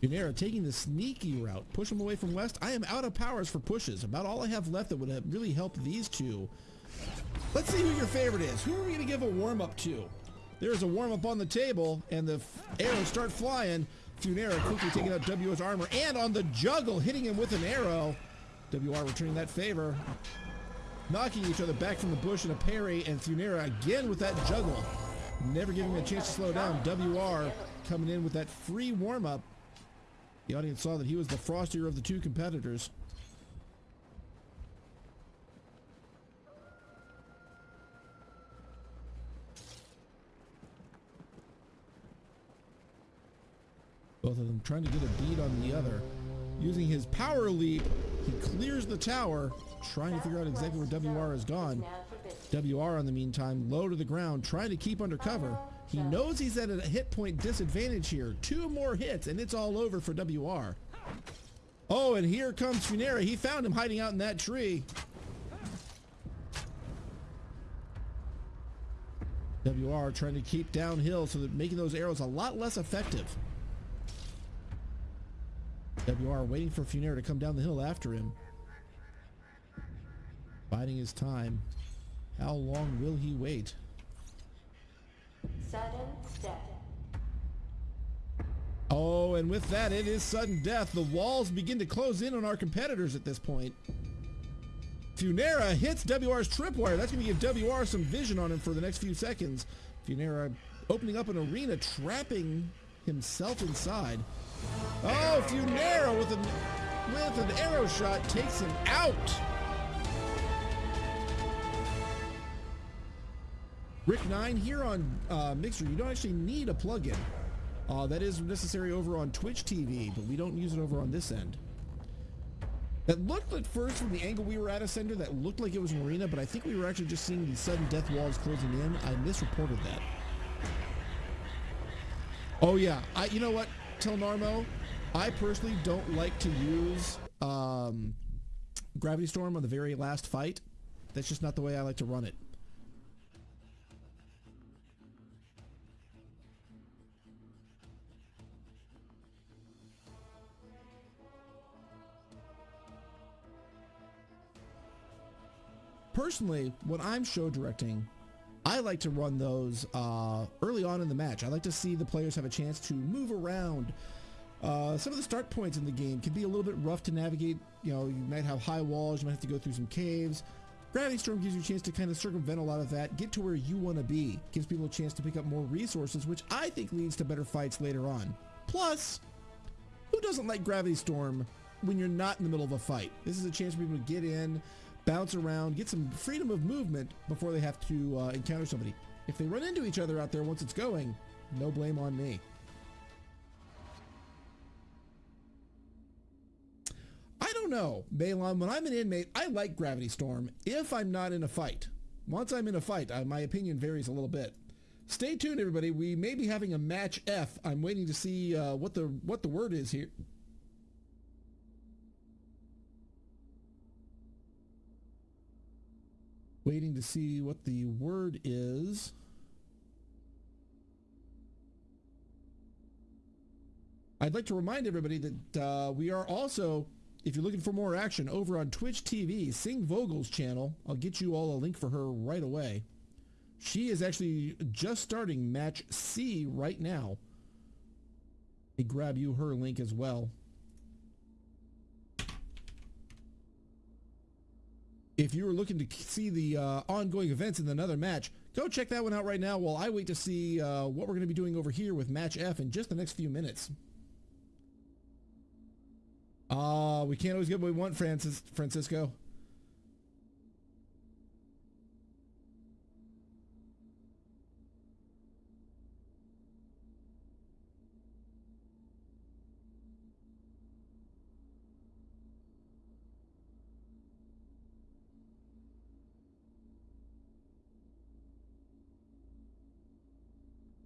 Funera taking the sneaky route. Push him away from west. I am out of powers for pushes. About all I have left that would have really help these two. Let's see who your favorite is. Who are we going to give a warm-up to? There's a warm-up on the table, and the arrows start flying. Funera quickly taking out WR's armor, and on the juggle, hitting him with an arrow. WR returning that favor. Knocking each other back from the bush in a parry, and Funera again with that juggle. Never giving him a chance to slow down. WR coming in with that free warm-up. The audience saw that he was the frostier of the two competitors. both of them trying to get a bead on the other. Using his power leap, he clears the tower, trying to figure out exactly where WR is gone. WR, in the meantime, low to the ground, trying to keep under cover. He knows he's at a hit point disadvantage here. Two more hits, and it's all over for WR. Oh, and here comes Funera. He found him hiding out in that tree. WR trying to keep downhill so that making those arrows a lot less effective. WR waiting for Funera to come down the hill after him. Biding his time. How long will he wait? Sudden death. Oh, and with that, it is sudden death. The walls begin to close in on our competitors at this point. Funera hits WR's tripwire. That's going to give WR some vision on him for the next few seconds. Funera opening up an arena, trapping himself inside. Oh, Funera with an with an arrow shot takes him out. Rick 9 here on uh, Mixer, you don't actually need a plugin. Uh, that is necessary over on Twitch TV, but we don't use it over on this end. That looked at first from the angle we were at, Ascender, that looked like it was Marina, but I think we were actually just seeing the sudden death walls closing in. I misreported that. Oh yeah, I. You know what, Telnarmo, I personally don't like to use um, Gravity Storm on the very last fight. That's just not the way I like to run it. personally, when I'm show directing, I like to run those uh, early on in the match. I like to see the players have a chance to move around. Uh, some of the start points in the game can be a little bit rough to navigate. You know, you might have high walls, you might have to go through some caves. Gravity Storm gives you a chance to kind of circumvent a lot of that, get to where you want to be. Gives people a chance to pick up more resources, which I think leads to better fights later on. Plus, who doesn't like Gravity Storm when you're not in the middle of a fight? This is a chance for people to get in, bounce around, get some freedom of movement before they have to uh, encounter somebody. If they run into each other out there once it's going, no blame on me. I don't know, Balon. When I'm an inmate, I like Gravity Storm if I'm not in a fight. Once I'm in a fight, I, my opinion varies a little bit. Stay tuned, everybody. We may be having a match F. I'm waiting to see uh, what the what the word is here. Waiting to see what the word is. I'd like to remind everybody that uh, we are also, if you're looking for more action, over on Twitch TV, Sing Vogel's channel. I'll get you all a link for her right away. She is actually just starting match C right now. I grab you her link as well. If you were looking to see the uh, ongoing events in another match, go check that one out right now while I wait to see uh, what we're going to be doing over here with Match F in just the next few minutes. Uh, we can't always get what we want, Francis Francisco.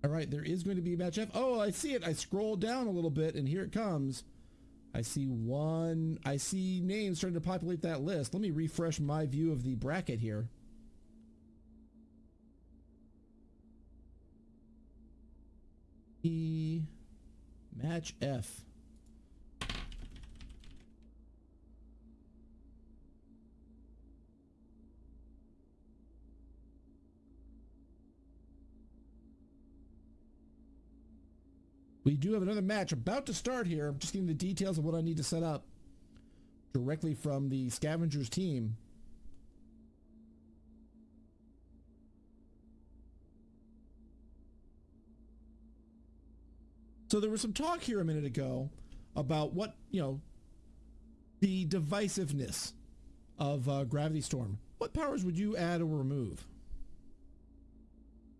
All right, there is going to be a match F. Oh, I see it. I scroll down a little bit and here it comes. I see one. I see names starting to populate that list. Let me refresh my view of the bracket here. E match F. We do have another match about to start here. I'm just getting the details of what I need to set up directly from the Scavengers team. So there was some talk here a minute ago about what, you know, the divisiveness of uh, Gravity Storm. What powers would you add or remove?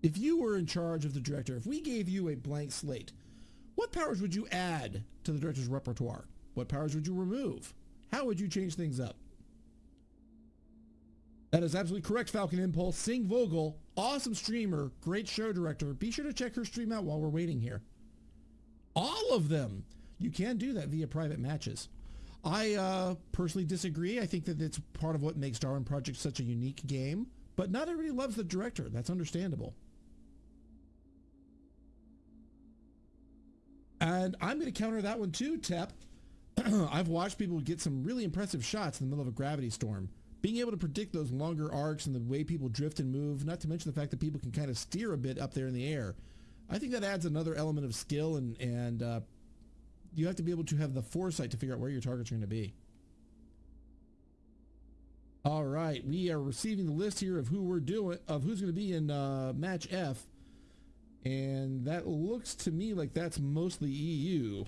If you were in charge of the director, if we gave you a blank slate, what powers would you add to the director's repertoire? What powers would you remove? How would you change things up? That is absolutely correct, Falcon Impulse. Sing Vogel, awesome streamer, great show director. Be sure to check her stream out while we're waiting here. All of them. You can do that via private matches. I uh, personally disagree. I think that it's part of what makes Darwin Project such a unique game. But not everybody loves the director. That's understandable. And I'm going to counter that one too, Tep. [clears throat] I've watched people get some really impressive shots in the middle of a gravity storm. Being able to predict those longer arcs and the way people drift and move, not to mention the fact that people can kind of steer a bit up there in the air. I think that adds another element of skill and, and uh, you have to be able to have the foresight to figure out where your targets are going to be. All right, we are receiving the list here of who we're doing, of who's going to be in uh, match F. And that looks to me like that's mostly EU.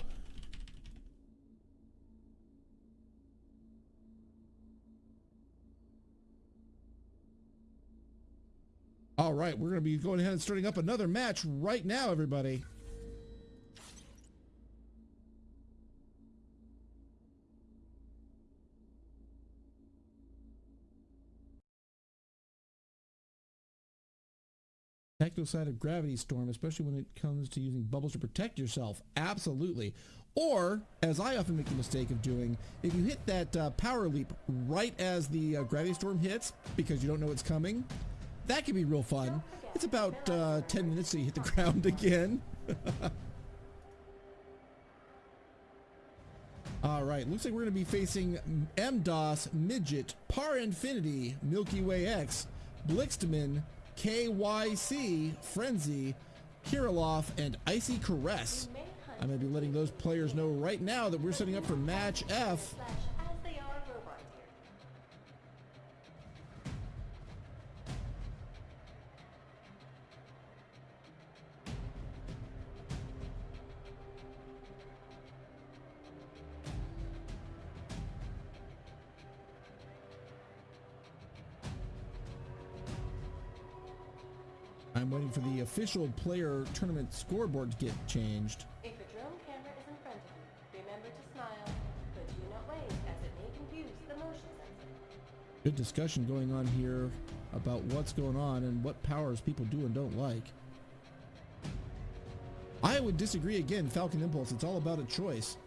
All right, we're going to be going ahead and starting up another match right now, everybody. Techno side of Gravity Storm, especially when it comes to using bubbles to protect yourself. Absolutely. Or, as I often make the mistake of doing, if you hit that uh, power leap right as the uh, Gravity Storm hits, because you don't know it's coming, that can be real fun. It's about uh, 10 minutes till you hit the [laughs] ground again. [laughs] All right, looks like we're going to be facing MDOS, Midget, Par Infinity, Milky Way X, Blixtman, KYC, Frenzy, Kirilov, and Icy Caress. I'm going to be letting those players know right now that we're setting up for match F. I'm waiting for the official player tournament scoreboard to get changed. If a drone camera is in front of you, remember to smile, but do not wave as it may confuse the motion sensor. Good discussion going on here about what's going on and what powers people do and don't like. I would disagree again, Falcon Impulse. It's all about a choice.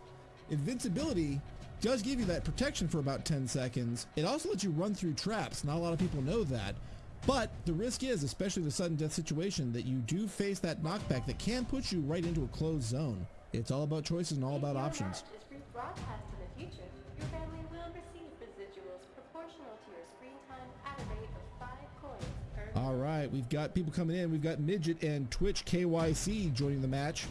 Invincibility does give you that protection for about 10 seconds. It also lets you run through traps. Not a lot of people know that. But the risk is, especially the sudden death situation, that you do face that knockback that can put you right into a closed zone. It's all about choices and all about options. match is rebroadcast in the future, your family will receive residuals proportional to your screen time at a rate of 5 coins All right, we've got people coming in. We've got Midget and Twitch KYC joining the match.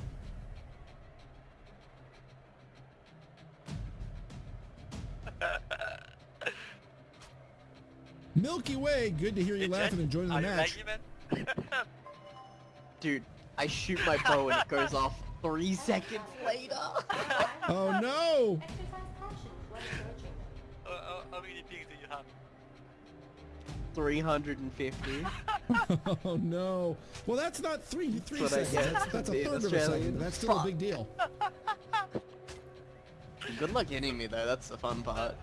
Milky Way, good to hear you laughing and joining the match. [laughs] Dude, I shoot my bow and it goes off three seconds later. [laughs] Oh no! Exercise caution [laughs] when uh, approaching uh, them. how many pings do you have? 350. Oh no! Well, that's not three three That's what I seconds. That's, that's a being third of a second. That's still a big deal. Good luck hitting me though, that's the fun part.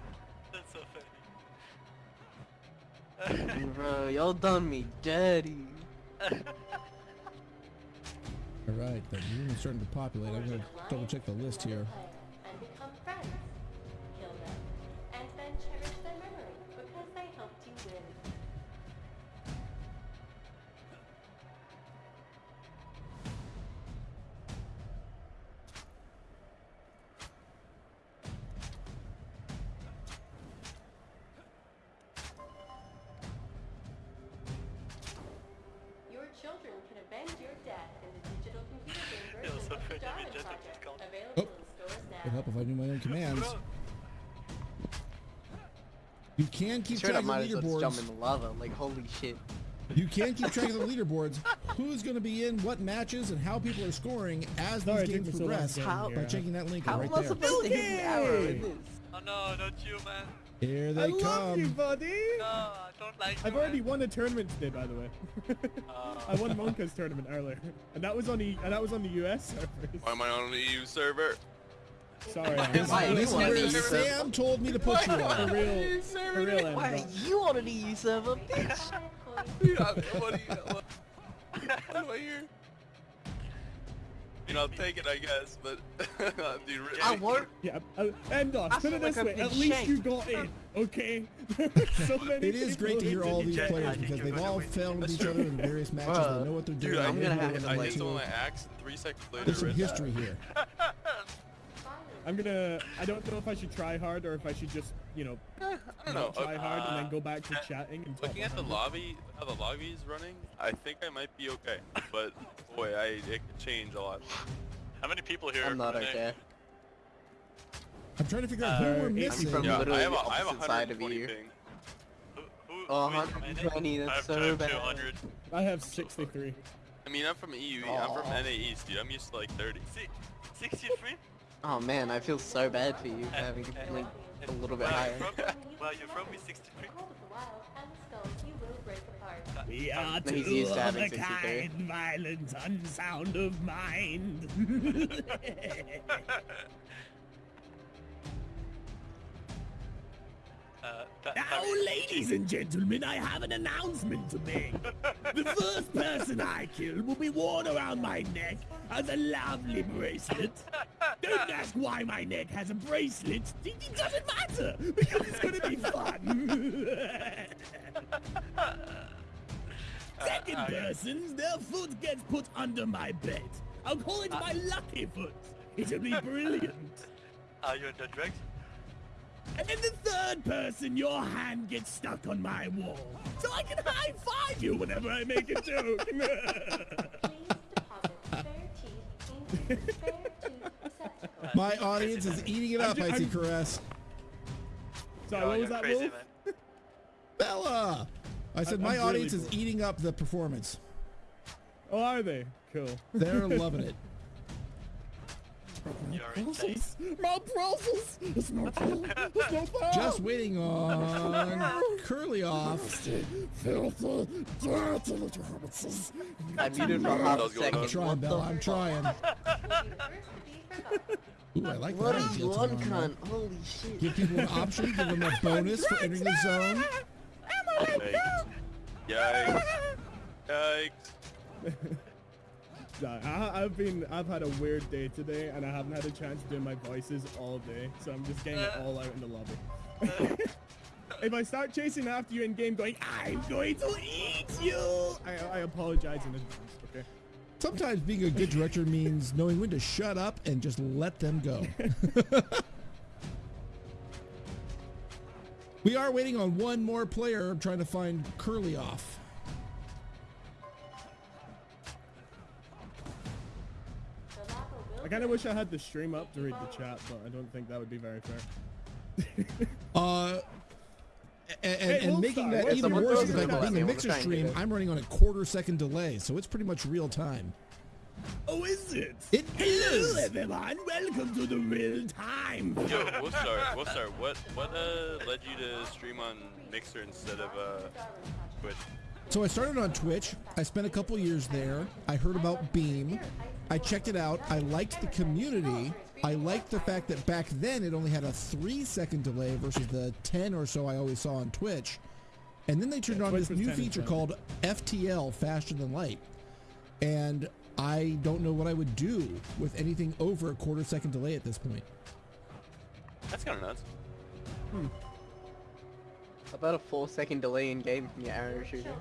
Bro, y'all done me dirty. All right, the room is starting to populate. I'm gonna double check the list here. You can keep Straight track of the leaderboards. well just jump leaderboards. in the lava, like holy shit. You can keep track of the [laughs] leaderboards. Who's going to be in what matches and how people are scoring as Sorry, these it took games me so progress How- by checking that link How right am I there. supposed to hit an arrow in this? Oh no, not you, man. Here I they love come. you, buddy. No, I don't like you. I've already man. won a tournament today, by the way. Oh. [laughs] I won Monka's tournament earlier, and that was on the and that was on the US servers. Why am I on an EU server? Sorry, This, I'm- Why this you is on where the Sam told me to put you for on. real, for real, Why Emma. are you on an EU server, bitch? [laughs] Yeah, what do you, what, what I hear? You know, I'll take it, I guess, but [laughs] dude, really. I won't. Yeah, uh, Endos, put it this I've way. At least you got in. Okay. [laughs] so many It is great to hear all these players because they've all failed each other in various matches. They know what they're doing. Dude, I'm gonna have to. they I want hit to. someone my axe, and three seconds later. There's some history here. I'm gonna. I don't know if I should try hard or if I should just, you know, I don't know. not try hard and uh, then go back to chatting and talk Looking at the lobby, how the lobby is running, I think I might be okay. But boy, I it could change a lot. How many people here? I'm not are there? okay. I'm trying to figure out who Uh, we're I'm missing. from Yeah, I literally have a, the I have a opposite side of 120 you. ping. Who, who, Oh, who is from 120, I that's have, so I have bad. 200. I have 63. I mean, I'm from EU. I'm from NA East, dude. I'm used to like 30. Si- 63? Oh man, I feel so bad for you for [laughs] having uh, like a little bit Where higher. you from? Where you from? Is 63? The wild and the skulls you will break apart. We are No, two used to of having a 63. kind, violent, unsound of mind. [laughs] [laughs] Uh, that, Now, ladies and gentlemen, I have an announcement to make. [laughs] The first person I kill will be worn around my neck as a lovely bracelet. Don't ask why my neck has a bracelet. It doesn't matter because it's going to be fun. [laughs] Second Uh, okay. person, their foot gets put under my bed. I'll call it my lucky foot. It'll be brilliant. Are you the drugs? And then the third person, your hand gets stuck on my wall. So I can high five you whenever I make a joke. Please [laughs] deposit spare teeth into the spare tooth receptacle. My audience is eating it up. I see I'm- Caress. Sorry, what was that, crazy, Wolf? [laughs] Bella. I said I'm my really audience is eating up the performance. Oh, are they? Cool. They're loving it. [laughs] You're. My Brussels! It's not fun. It's not fun. Just waiting on [laughs] Kirilov. Filthy, dirty little hobbitses. I muted for half a second. I'm trying, What Bella. I'm trying. Be the first to be forgotten. Ooh, I like What that. a idea, one cunt. Holy shit. Give people an option. Give them a [laughs] bonus for entering the zone. Yikes. Yikes. Yikes. [laughs] I, I've been, I've had a weird day today, and I haven't had a chance to do my voices all day, so I'm just getting it all out in the lobby. [laughs] if I start chasing after you in game, going, I'm going to eat you, I, I apologize in advance. Okay. Sometimes being a good director means knowing when to shut up and just let them go. [laughs] we are waiting on one more player. I'm trying to find Kirilov. Kind of wish I had the stream up to read the chat, but I don't think that would be very fair. [laughs] Uh, and, Hey, and making that what's even worse is the up? fact that being a mixer stream. I'm running on a quarter second delay, so it's pretty much real time. Oh, is it? It Hello, is. everyone. Welcome to the real time. Yo, we'll start. We'll start. What what uh led you to stream on Mixer instead of uh Twitch? So I started on Twitch. I spent a couple years there. I heard about Beam. I checked it out. I liked the community. I liked the fact that back then it only had a three second delay versus the 10 or so I always saw on Twitch. And then they turned Yeah, on Twitch this new feature called FTL, Faster Than Light. And I don't know what I would do with anything over a quarter second delay at this point. That's kind of nuts. Hmm. About a four second delay in game from your arrow shooting.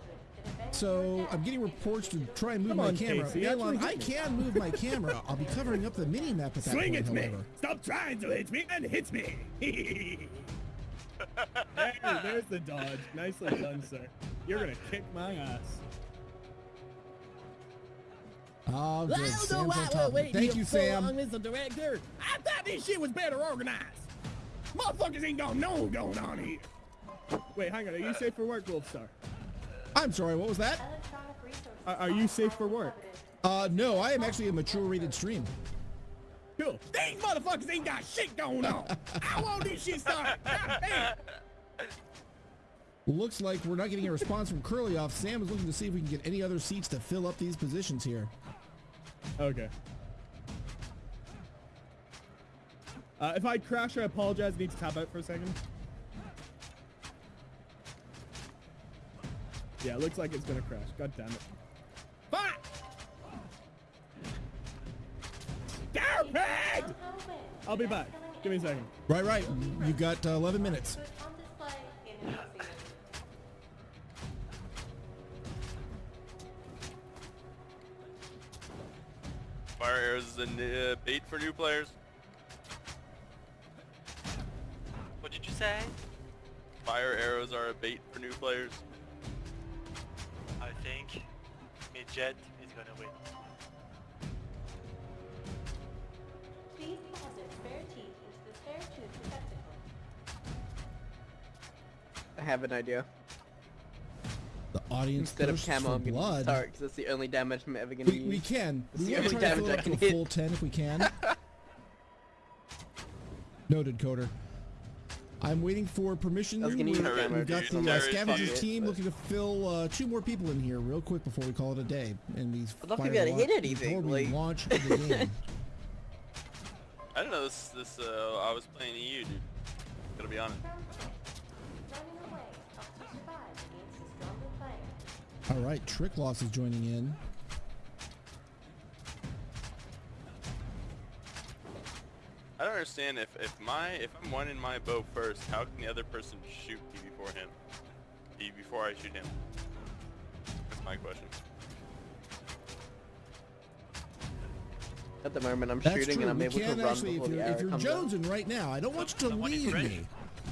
So I'm getting reports to try and move Come my on, camera. Casey, Elon, actually I can move my camera. I'll be covering up the mini map at that Swing point, at me! Stop trying to hit me and hit me! there, there's the dodge. Nicely done, sir. You're gonna kick my ass. Oh, good. I don't know Sam's why on we're top. of it. waiting Thank you, so Sam. long, Mr. Director. I thought this shit was better organized. Motherfuckers ain't gonna know what's going on here. Wait, hang on. Are you safe for work, Wolfstar? I'm sorry, what was that? Are, are you safe for work? Uh, no, I am actually a mature rated stream. Cool. These motherfuckers ain't got shit going on. [laughs] I want this shit started. Looks like we're not getting a response from Kirilov. Sam is looking to see if we can get any other seats to fill up these positions here. Okay. Uh, if I crash, I apologize. I need to tap out for a second. Yeah, it looks like it's gonna crash. God damn it. Fuck! Stupid! I'll be back. Give me a second. Right, right. You got uh, 11 minutes. Fire arrows is a uh, bait for new players. What did you say? Fire arrows are a bait for new players. I think Midget is gonna win. Please deposit spare teeth into the spare tooth receptacle. I have an idea. The audience Instead of camo, I'm gonna blood. use because that's the only damage I'm ever gonna We, use. we can. It's We the only damage I it up to can a hit. full 10 if we can. [laughs] Noted, Coder. I'm waiting for permission. I We've- camera We've got dude. the uh, Fuck scavengers team looking to fill uh, two more people in here real quick before we call it a day. And these I'd love to fire be able to hit launch- anything, Before we like- launch the [laughs] game. I don't know this. This uh, I was playing EU, dude. Gotta be honest. Running away helps you survive against a stronger player. All right, Trick Loss is joining in. I don't understand if if my if I'm one in my bow first, how can the other person shoot me before him? Be before I shoot him. That's my question. At the moment, I'm That's shooting true. and I'm we able to can run actually, before if the you're, arrow if you're comes out. jonesing right now, I don't want you to Someone in lead French? me.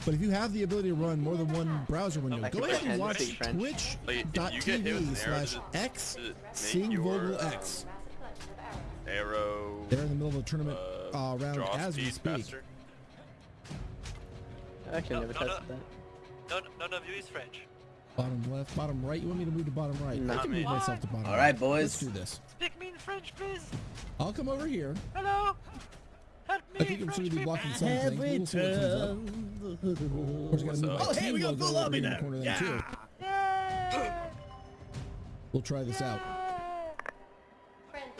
But if you have the ability to run more than one browser window, I go ahead and watch speak French. Like, if you get hit with twitch.tv an arrow, slash does it- x does it sing your, vogel um, x. Arrow. They're in the middle of the tournament uh, uh, round draw as we speak. faster. I actually No, never no, no. tested that. None, none of you is French. Bottom left, bottom right. You want me to move to bottom right? No. I can move Not myself to bottom All right. right, boys. Let's do this. Speak me in French, please. I'll come over here. Hello. Help me. I think I'm sure to be blocking something. We'll see what comes up. Of course, I gotta move my Oh, hey, we got logo full lobby in the now. corner then too. Yay! We'll try this out.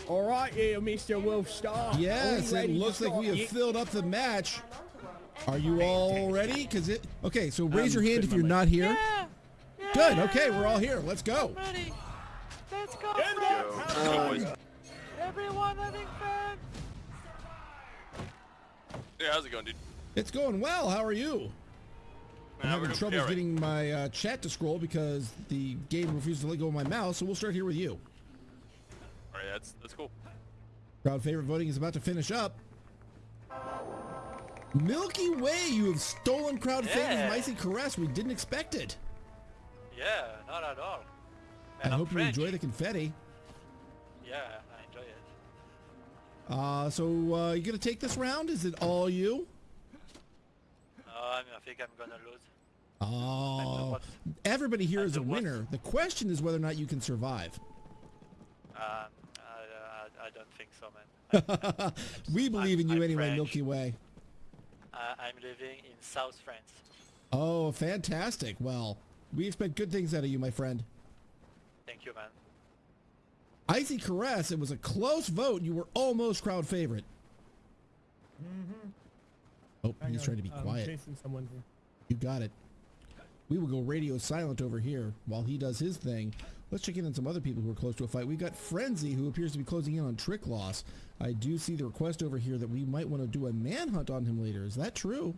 Friendly. All right, here, Mr. Wolfstar. Yes, Are it looks like we start? have filled up the match. Onto one and Are you all ready? Cause it. Okay, so raise your Um, hand if you're not here. Yeah. Good. Okay, we're all here. Let's go. Ready. Let's go, Get Go. Everyone having fun. Yeah, how's it going, dude? It's going well. How are you? I'm Nah, having trouble yeah, right. getting my uh, chat to scroll because the game refuses to let go of my mouse. So we'll start here with you. All right, that's that's cool. Crowd favorite voting is about to finish up. Milky Way, you have stolen crowd Yeah. favorite Micey Caress. We didn't expect it. Yeah, not at all. I And I'm hope you enjoy the confetti. Yeah, I enjoy it. Uh, so uh, you gonna take this round? Is it all you? Uh, I, mean, I think I'm gonna lose. Oh, everybody here is a winner. The question is whether or not you can survive. Um, I, I, I don't think so, man. We believe in you I'm anyway, French. Milky Way. I, I'm living in South France. Oh, fantastic. Well, we expect good things out of you, my friend. Thank you, man. Icy Caress, it was a close vote. You were almost crowd favorite. Mm-hmm. Oh, Hang he's on, trying to be I'm quiet. chasing someone here. You got it. We will go radio silent over here while he does his thing. Let's check in on some other people who are close to a fight. We've got Frenzy, who appears to be closing in on Trick Loss. I do see the request over here that we might want to do a manhunt on him later. Is that true?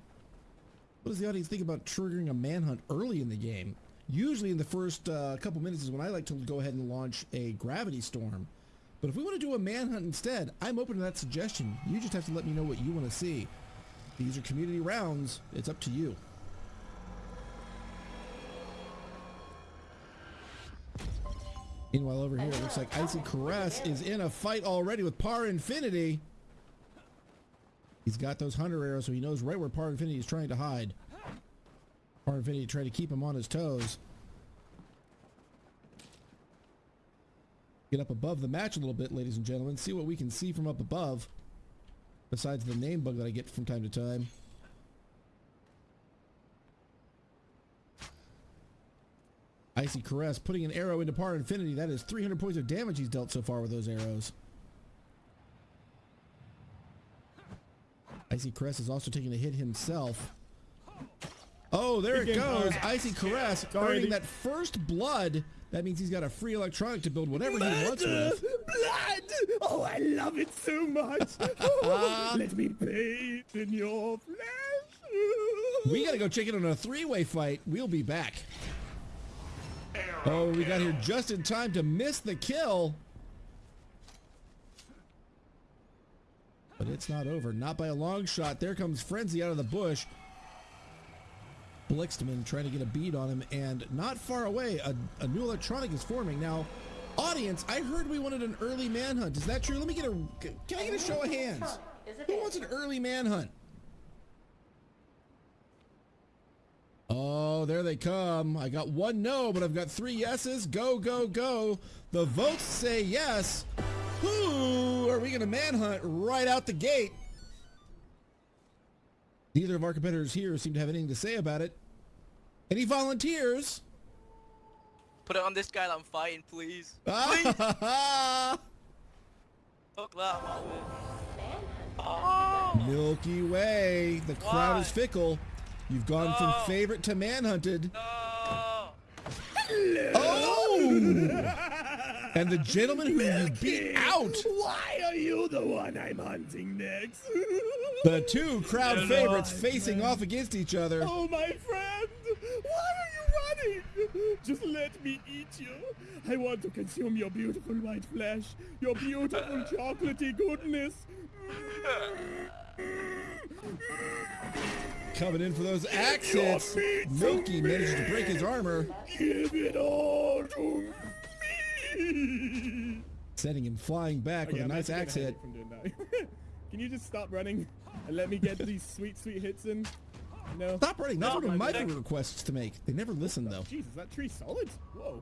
What does the audience think about triggering a manhunt early in the game? Usually in the first uh, couple minutes is when I like to go ahead and launch a Gravity Storm. But if we want to do a manhunt instead, I'm open to that suggestion. You just have to let me know what you want to see. These are community rounds. It's up to you. Meanwhile, over here, it looks like Icy Caress is in a fight already with Par Infinity. He's got those Hunter arrows, so he knows right where Par Infinity is trying to hide. Par Infinity trying to keep him on his toes. Get up above the match a little bit, ladies and gentlemen. See what we can see from up above. Besides the name bug that I get from time to time. Icy Caress putting an arrow into Par Infinity. That is 300 points of damage he's dealt so far with those arrows. Icy Caress is also taking a hit himself. Oh, there it goes. Icy Caress Sorry, earning that first blood. That means he's got a free electronic to build whatever he wants with. Blood! Oh, I love it so much. [laughs] [laughs] Let me bathe in your flesh. We gotta go check in on a three-way fight. We'll be back. Oh, we got here just in time to miss the kill. But it's not over. Not by a long shot. There comes Frenzy out of the bush. Blixman trying to get a bead on him, and not far away, a, a new electronic is forming. Now, audience, I heard we wanted an early manhunt. Is that true? Let me get a. Can I get a show of hands? Who wants an early manhunt? Oh, there they come. I got one no, but I've got three yeses. Go, go, go. The votes say yes. Who are we going to manhunt right out the gate? Neither of our competitors here seem to have anything to say about it. Any volunteers? Put it on this guy that I'm fighting, please. Ah, [laughs] Fuck that, man. Milky Way. The crowd is fickle. You've gone from favorite to manhunted. Oh! Oh! and the gentleman who you beat out. Why are you the one I'm hunting next? The two crowd favorites facing off against each other. Oh, my friend! Why are you running? Just let me eat you. I want to consume your beautiful white flesh, your beautiful [laughs] chocolatey goodness. Coming in for those accents. Milky manages to break his armor, Give it all to me. sending him flying back Oh, with yeah, a nice actually axe hit. hate From doing that. [laughs] Can you just stop running and let me get these sweet, sweet hits in? No. Stop running. That's No, one of my my neck- favorite requests to make. They never listen though. Jeez, is that tree solid? Whoa.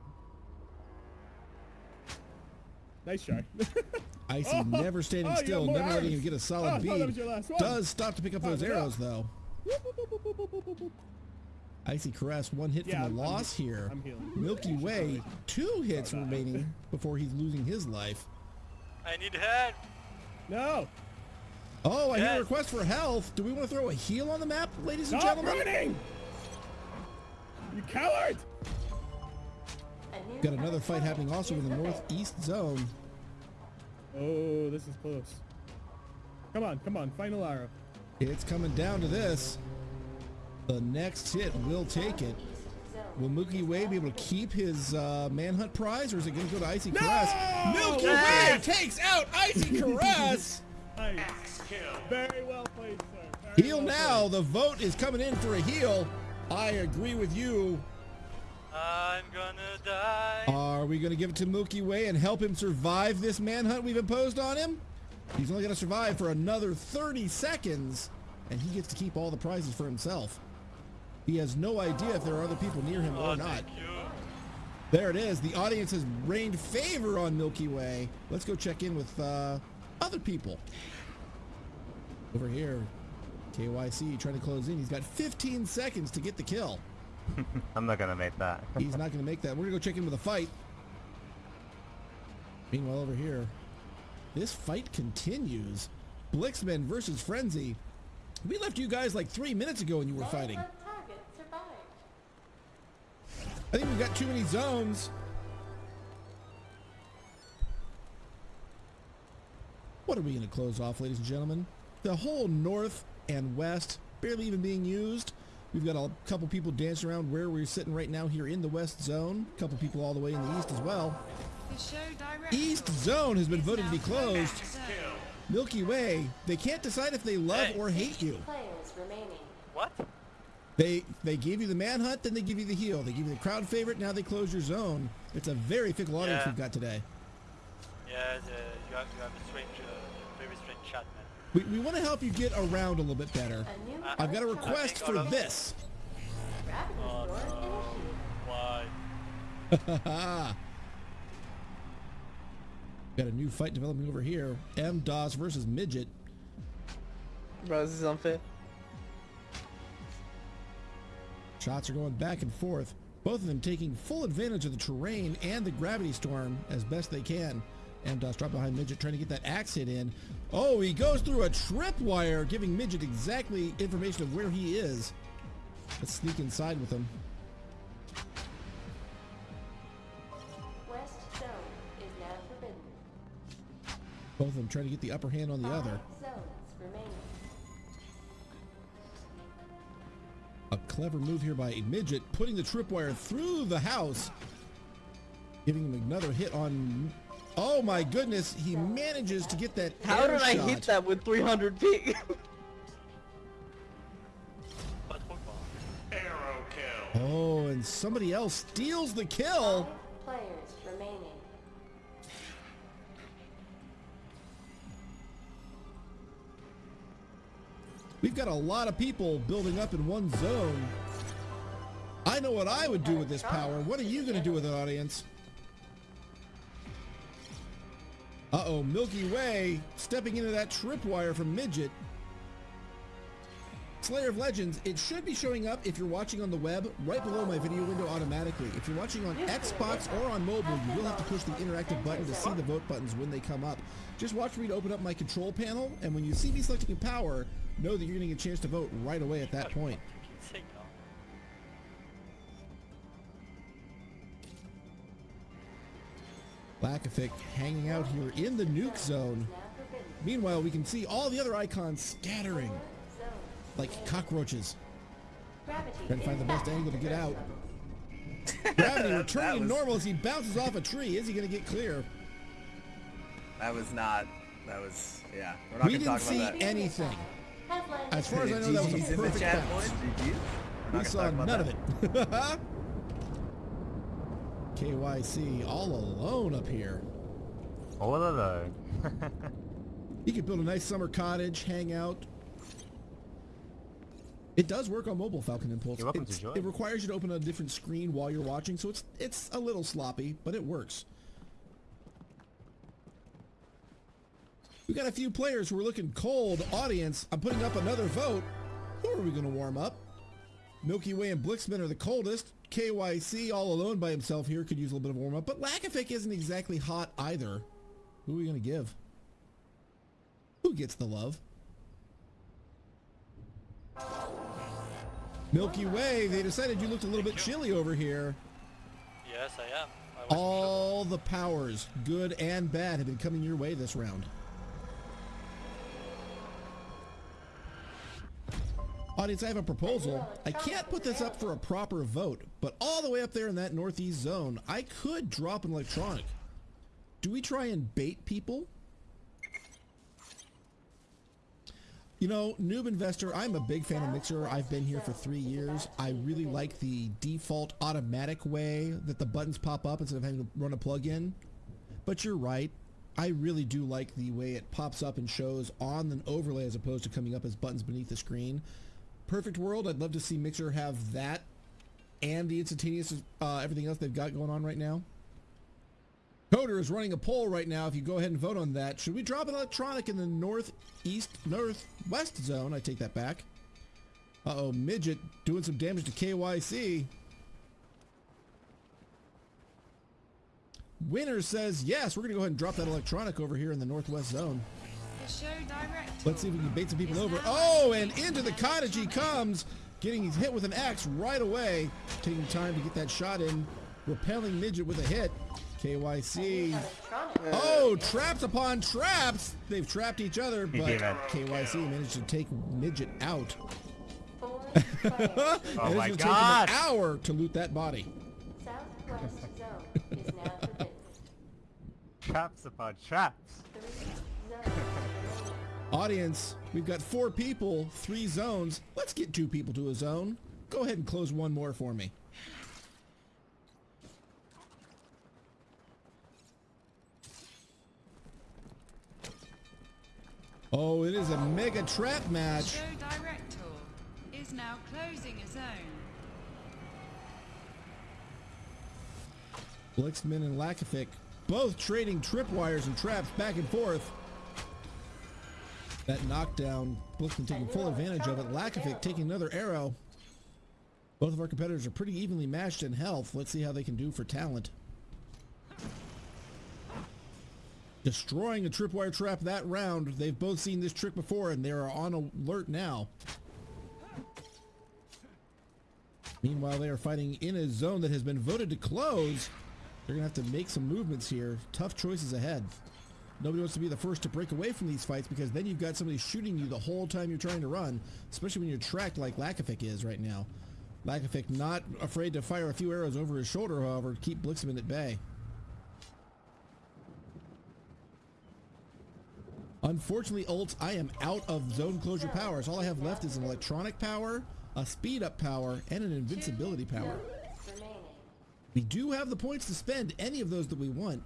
Nice try. [laughs] Icy Oh, never standing oh, still, never letting arms. him get a Oh, solid I thought that bead. was your last one. Does stop to pick up Oh, those look it arrows up. though. Icy Caress, one hit Yeah, from the I'm- I'm loss he- here. I'm healing. Milky Way, two hits remaining before he's losing his life. I need help. No. Oh, I hear a request for health. Do we want to throw a heal on the map, ladies and Stop gentlemen? running! You coward! Got another fight happening also in the northeast zone. Oh, this is close. Come on, come on, final arrow. It's coming down to this. The next hit will take it. Will Milky Way be able to keep his uh, manhunt prize, or is it going to go to Icy Caress? Milky Way takes out Icy [laughs] Caress. Nice. Very well played, sir. Very Heal well now. The vote is coming in for a heal. I agree with you. I'm gonna die. Are we going to give it to Milky Way and help him survive this manhunt we've imposed on him? He's only going to survive for another 30 seconds, and he gets to keep all the prizes for himself. He has no idea if there are other people near him Oh, or not. There it is. The audience has rained favor on Milky Way. Let's go check in with uh, other people. Over here, KYC trying to close in. He's got 15 seconds to get the kill. [laughs] I'm not gonna make that. [laughs] He's not going to make that. We're going to go check in with a fight. Meanwhile, over here, this fight continues. Blixman versus Frenzy. We left you guys like three minutes ago and you were fighting. Target survived. I think we've got too many zones. What are we going to close off, ladies and gentlemen? The whole north and west barely even being used. We've got a couple people dancing around where we're sitting right now here in the west zone. A couple people all the way in the east as well. The show East zone has been voted to be closed. closed. Milky Way, they can't decide if they love Hey. or hate you. What? They they give you the manhunt, then they give you the heal. They give you the crowd favorite, now they close your zone. It's a very fickle audience Yeah. we've got today. Yeah, the, you have you have a strange, uh, very strange chat, man. We, we want to help you get around a little bit better. Uh, I've got a request for all this. Oh no. Why? got a new fight developing over here. M DOS versus Midget. Bro, this is unfair. Shots are going back and forth. Both of them taking full advantage of the terrain and the gravity storm as best they can. M DOS dropped behind Midget trying to get that axe hit in. Oh, he goes through a tripwire, giving Midget exactly information of where he is. Let's sneak inside with him. West zone is now forbidden. Both of them trying to get the upper hand on the other. Five remaining. A clever move here by Midget, putting the tripwire through the house, giving him another hit on Oh my goodness, he manages to get that How air did I hit that with 300 ping? Arrow kill. Oh, and somebody else steals the kill. Players remaining. We've got a lot of people building up in one zone. I know what I would do with this power. What are you going to do with it, audience? Uh-oh, Milky Way stepping into that tripwire from Midget. Slayer of Legends, it should be showing up if you're watching on the web right below my video window automatically. If you're watching on Xbox or on mobile, you will have to push the interactive button to see the vote buttons when they come up. Just watch me to open up my control panel, and when you see me selecting power, know that you're getting a chance to vote right away at that point. Lakafic hanging out here in the nuke zone. Meanwhile, we can see all the other icons scattering like cockroaches. Trying to find the best angle to get out. [laughs] Gravity returning to was- normal as he bounces off a tree. Is he going to get clear? That was not. That was. Yeah. We're not We gonna didn't talk see about that. anything. As far as I know, that was a perfect chat, bounce. We're not We gonna saw none that. of it. [laughs] KYC all alone up here. All alone. [laughs] You could build a nice summer cottage, hang out. It does work on mobile Falcon Impulse. You're welcome to join. It requires you to open a different screen while you're watching, so it's it's a little sloppy, but it works. We got a few players who are looking cold. Audience, I'm putting up another vote. Who are we going to warm up? Milky Way and Blixman are the coldest. KYC all alone by himself here could use a little bit of warm up, but Lakafic isn't exactly hot either. Who are we going to give? Who gets the love? Milky Way, they decided you looked a little bit chilly over here. Yes, I am. I All the powers, good and bad, have been coming your way this round. Audience, I have a proposal. I can't put this up for a proper vote, but all the way up there in that northeast zone, I could drop an electronic. Do we try and bait people? You know, Noob Investor, I'm a big fan of Mixer. I've been here for three years. I really like the default automatic way that the buttons pop up instead of having to run a plug-in. But you're right. I really do like the way it pops up and shows on an overlay as opposed to coming up as buttons beneath the screen. Perfect world, I'd love to see Mixer have that and the instantaneous uh, everything else they've got going on right now. Coda is running a poll right now. If you go ahead and vote on that, should we drop an electronic in the northeast, northwest zone? I take that back. Uh-oh, Midget doing some damage to KYC. Winner says, yes, we're going to go ahead and drop that electronic over here in the northwest zone. The show director. Let's see if we can bait some people over. Oh, and into the cottage he comes, getting hit with an axe right away. Taking time to get that shot in, repelling Midget with a hit. KYC. Oh, traps upon traps. They've trapped each other, but. KYC managed to take Midget out. [laughs] Oh And it's my gonna take God. an hour to loot that body. Southwest zone is now forbidden. [laughs] Traps upon traps. [laughs] Three zones remaining. Audience, we've got four people, three zones. Let's get two people to a zone. Go ahead and close one more for me. Oh, it is a mega trap match. show director is now closing a zone. Blixman and Lakafic both trading tripwires and traps back and forth. That knockdown, Blixman taking full advantage of it. Lakafic taking another arrow. Both of our competitors are pretty evenly matched in health. Let's see how they can do for talent. Destroying a tripwire trap that round. They've both seen this trick before and they are on alert now. Meanwhile, they are fighting in a zone that has been voted to close. They're going to have to make some movements here. Tough choices ahead. Nobody wants to be the first to break away from these fights because then you've got somebody shooting you the whole time you're trying to run, especially when you're tracked like Lakafic is right now. Lakafic not afraid to fire a few arrows over his shoulder, however, to keep Blixman at bay. Unfortunately, Ult, I am out of zone closure powers. All I have left is an electronic power, a speed up power, and an invincibility power. We do have the points to spend any of those that we want.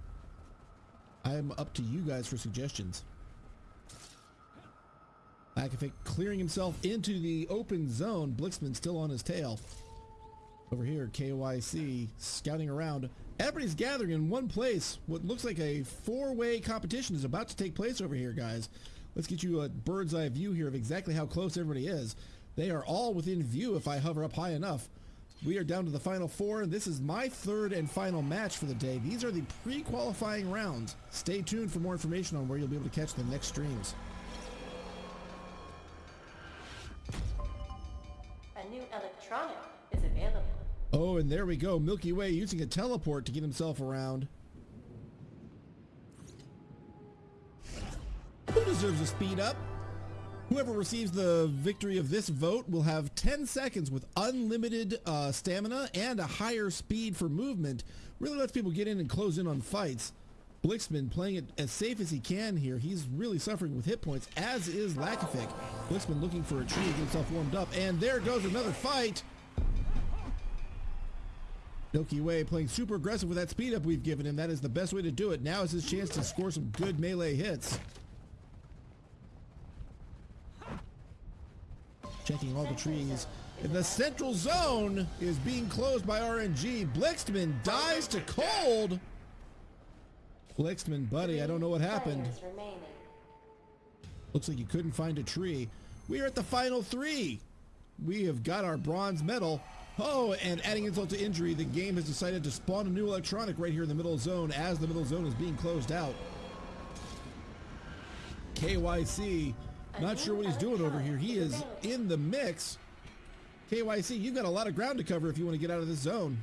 I am up to you guys for suggestions. Akafic clearing himself into the open zone. Blixman still on his tail. Over here, KYC scouting around. Everybody's gathering in one place. What looks like a four-way competition is about to take place over here, guys. Let's get you a bird's eye view here of exactly how close everybody is. They are all within view if I hover up high enough. We are down to the final four, and this is my third and final match for the day. These are the pre-qualifying rounds. Stay tuned for more information on where you'll be able to catch the next streams. A new electronic is available. Oh, and there we go. Milky Way using a teleport to get himself around. Who deserves a speed up? Whoever receives the victory of this vote will have 10 seconds with unlimited uh, stamina and a higher speed for movement. Really lets people get in and close in on fights. Blixman playing it as safe as he can here. He's really suffering with hit points, as is Lakafic. Blixman looking for a tree to get himself warmed up. And there goes another fight. Milky Way playing super aggressive with that speed up we've given him. That is the best way to do it. Now is his chance to score some good melee hits. Checking all the trees. And the central zone is being closed by RNG. Blixman dies to cold. Blixman, buddy, I don't know what happened. Looks like you couldn't find a tree. We are at the final three. We have got our bronze medal. Oh, and adding insult to injury, the game has decided to spawn a new electronic right here in the middle zone as the middle zone is being closed out. KYC, not sure what he's doing over here. He is in the mix. KYC, you've got a lot of ground to cover if you want to get out of this zone.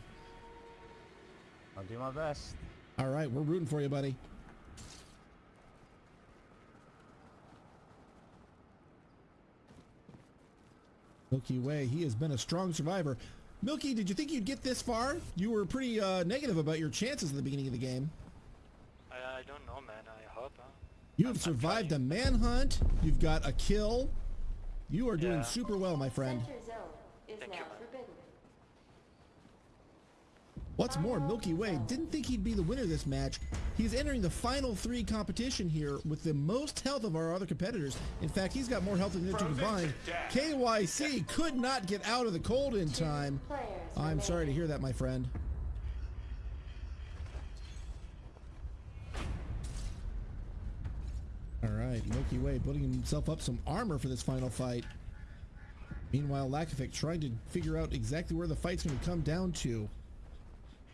I'll do my best. All right, we're rooting for you, buddy. Milky Way, he has been a strong survivor. Milky, did you think you'd get this far? You were pretty uh, negative about your chances at the beginning of the game. I, I don't know, man. I hope. Huh? You have survived a manhunt. You've got a kill. You are doing Yeah. super well, my friend. Center zone is Thank you, What's more, Milky Way didn't think he'd be the winner this match. He's entering the final three competition here with the most health of our other competitors. In fact, he's got more health than the two combined. KYC could not get out of the cold in time. I'm sorry to hear that, my friend. All right, Milky Way building himself up some armor for this final fight. Meanwhile, Lakafic trying to figure out exactly where the fight's going to come down to.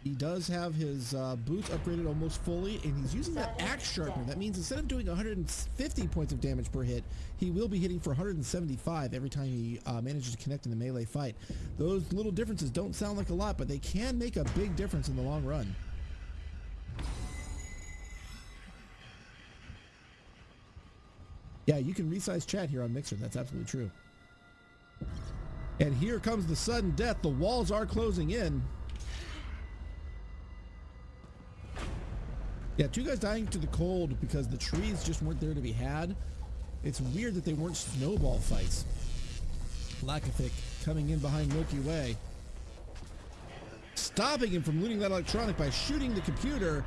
He does have his uh, boots upgraded almost fully, and he's using that axe sharpener. That means instead of doing 150 points of damage per hit, he will be hitting for 175 every time he uh, manages to connect in the melee fight. Those little differences don't sound like a lot, but they can make a big difference in the long run. Yeah, you can resize chat here on Mixer. That's absolutely true. And here comes the sudden death. The walls are closing in. Yeah, two guys dying to the cold because the trees just weren't there to be had. It's weird that they weren't snowball fights. Lakafic coming in behind Milky Way. Stopping him from looting that electronic by shooting the computer.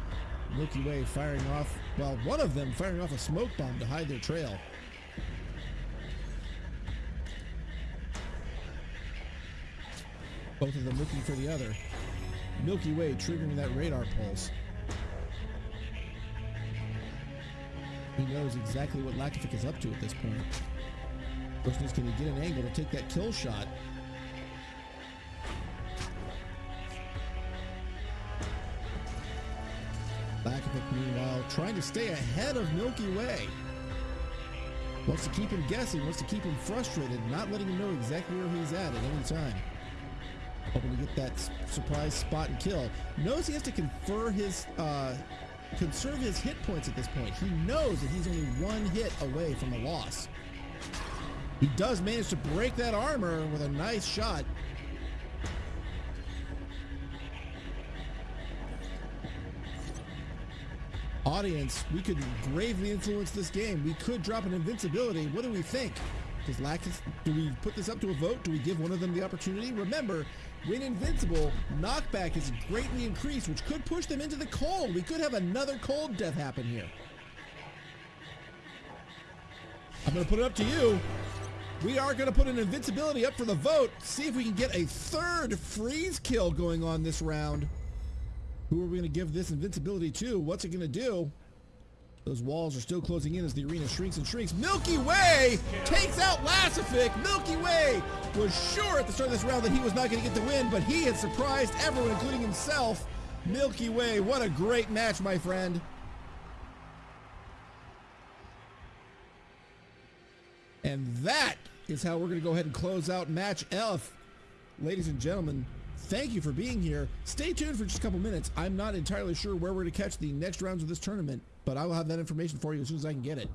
Milky Way firing off, well, one of them firing off a smoke bomb to hide their trail. Both of them looking for the other. Milky Way triggering that radar pulse. He knows exactly what Lakafic is up to at this point. Question is, can he get an angle to take that kill shot? Meanwhile, trying to stay ahead of Milky Way. Wants to keep him guessing, wants to keep him frustrated, not letting him know exactly where he's at at any time. Hoping to get that surprise spot and kill. Knows he has to confer his, uh, conserve his hit points at this point. He knows that he's only one hit away from a loss. He does manage to break that armor with a nice shot. Audience, we could gravely influence this game. We could drop an invincibility. What do we think? Does Lactus, do we put this up to a vote? Do we give one of them the opportunity? Remember, when invincible, knockback is greatly increased, which could push them into the cold. We could have another cold death happen here. I'm going to put it up to you. We are going to put an invincibility up for the vote. See if we can get a third freeze kill going on this round. Who are we going to give this invincibility to? What's it going to do? Those walls are still closing in as the arena shrinks and shrinks. Milky Way takes out Lassific. Milky Way was sure at the start of this round that he was not going to get the win, but he had surprised everyone, including himself. Milky Way, what a great match, my friend. And that is how we're going to go ahead and close out match F. Ladies and gentlemen, thank you for being here. Stay tuned for just a couple minutes. I'm not entirely sure where we're to catch the next rounds of this tournament, but I will have that information for you as soon as I can get it.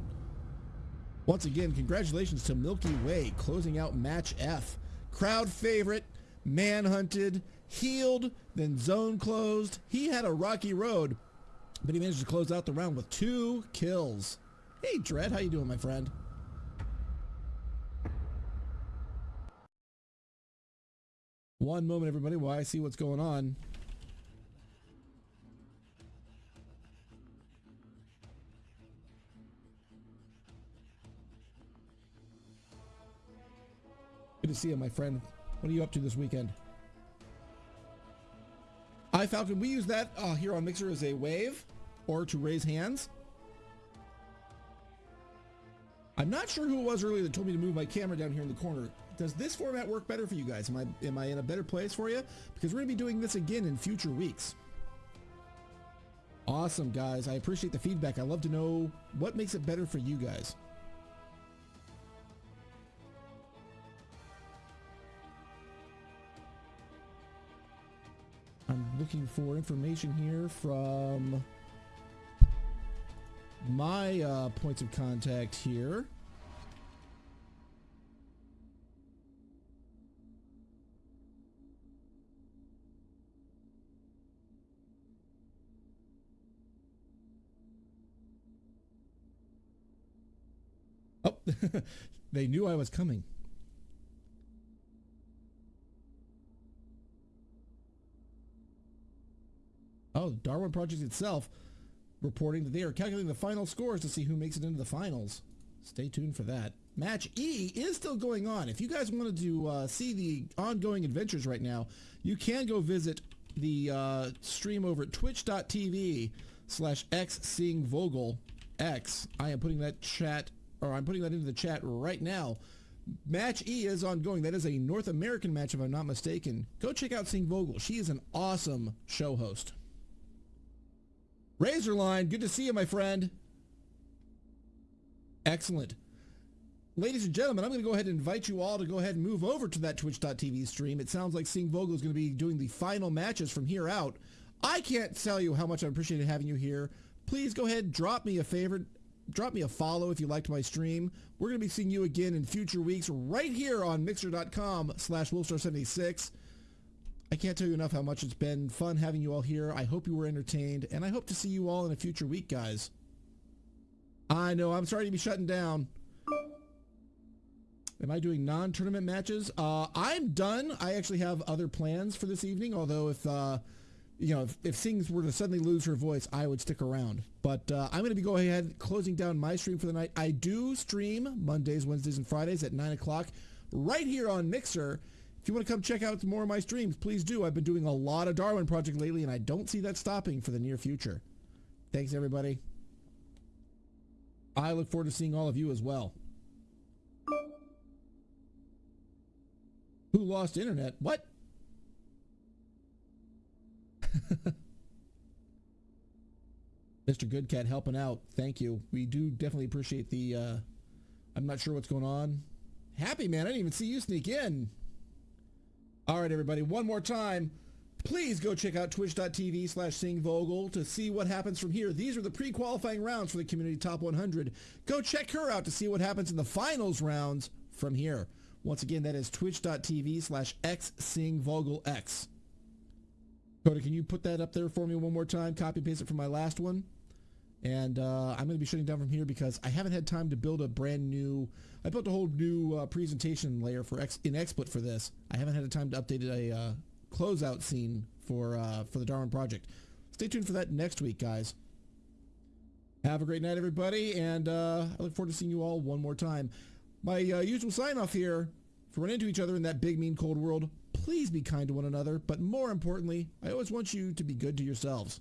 Once again, congratulations to Milky Way closing out match F. Crowd favorite, manhunted, healed, then zone closed. He had a rocky road, but he managed to close out the round with two kills. Hey, Dread, how you doing, my friend? One moment, everybody, while I see what's going on. Good to see you, my friend. What are you up to this weekend? I Falcon, we use that uh, here on Mixer as a wave or to raise hands. I'm not sure who it was earlier that told me to move my camera down here in the corner. Does this format work better for you guys? Am I am I in a better place for you? Because we're gonna be doing this again in future weeks. Awesome, guys. I appreciate the feedback. I love to know what makes it better for you guys. I'm looking for information here from my uh, points of contact here. [laughs] they knew I was coming. Oh, Darwin Project itself reporting that they are calculating the final scores to see who makes it into the finals. Stay tuned for that. Match E is still going on. If you guys wanted to uh, see the ongoing adventures right now, you can go visit the uh, stream over at twitch.tv slash x Vogel X. I am putting that chat, or I'm putting that into the chat right now. Match E is ongoing. That is a North American match, if I'm not mistaken. Go check out Sing Vogel. She is an awesome show host. Razorline, good to see you, my friend. Excellent. Ladies and gentlemen, I'm going to go ahead and invite you all to go ahead and move over to that twitch.tv stream. It sounds like Sing Vogel is going to be doing the final matches from here out. I can't tell you how much I appreciated having you here. Please go ahead, and drop me a favorite, drop me a follow if you liked my stream. We're going to be seeing you again in future weeks right here on mixer.com slash wolfstar76. I can't tell you enough how much it's been fun having you all here. I hope you were entertained, and I hope to see you all in a future week, guys. I know, I'm sorry to be shutting down. Am I doing non-tournament matches? Uh, I'm done. I actually have other plans for this evening, although if, uh, you know, if, if Sings were to suddenly lose her voice, I would stick around. But uh, I'm going to be going ahead closing down my stream for the night. I do stream Mondays, Wednesdays, and Fridays at 9 o'clock right here on Mixer. If you want to come check out more of my streams, please do. I've been doing a lot of Darwin Project lately, and I don't see that stopping for the near future. Thanks, everybody. I look forward to seeing all of you as well. Who lost internet? What? [laughs] Mr. Goodcat helping out. Thank you. We do definitely appreciate the, uh, I'm not sure what's going on. Happy, man. I didn't even see you sneak in. All right, everybody. One more time. Please go check out twitch.tv slash singvogel to see what happens from here. These are the pre-qualifying rounds for the Community Top 100. Go check her out to see what happens in the finals rounds from here. Once again, that is twitch.tv slash xsingvogelx. Coda, can you put that up there for me one more time? Copy paste it from my last one. And uh, I'm going to be shutting down from here because I haven't had time to build a brand new. I built a whole new uh, presentation layer for X, in XSplit for this. I haven't had the time to update a uh, closeout scene for uh, for the Darwin project. Stay tuned for that next week, guys. Have a great night, everybody, and uh, I look forward to seeing you all one more time. My uh, usual sign off here: if we run into each other in that big, mean, cold world, please be kind to one another. But more importantly, I always want you to be good to yourselves.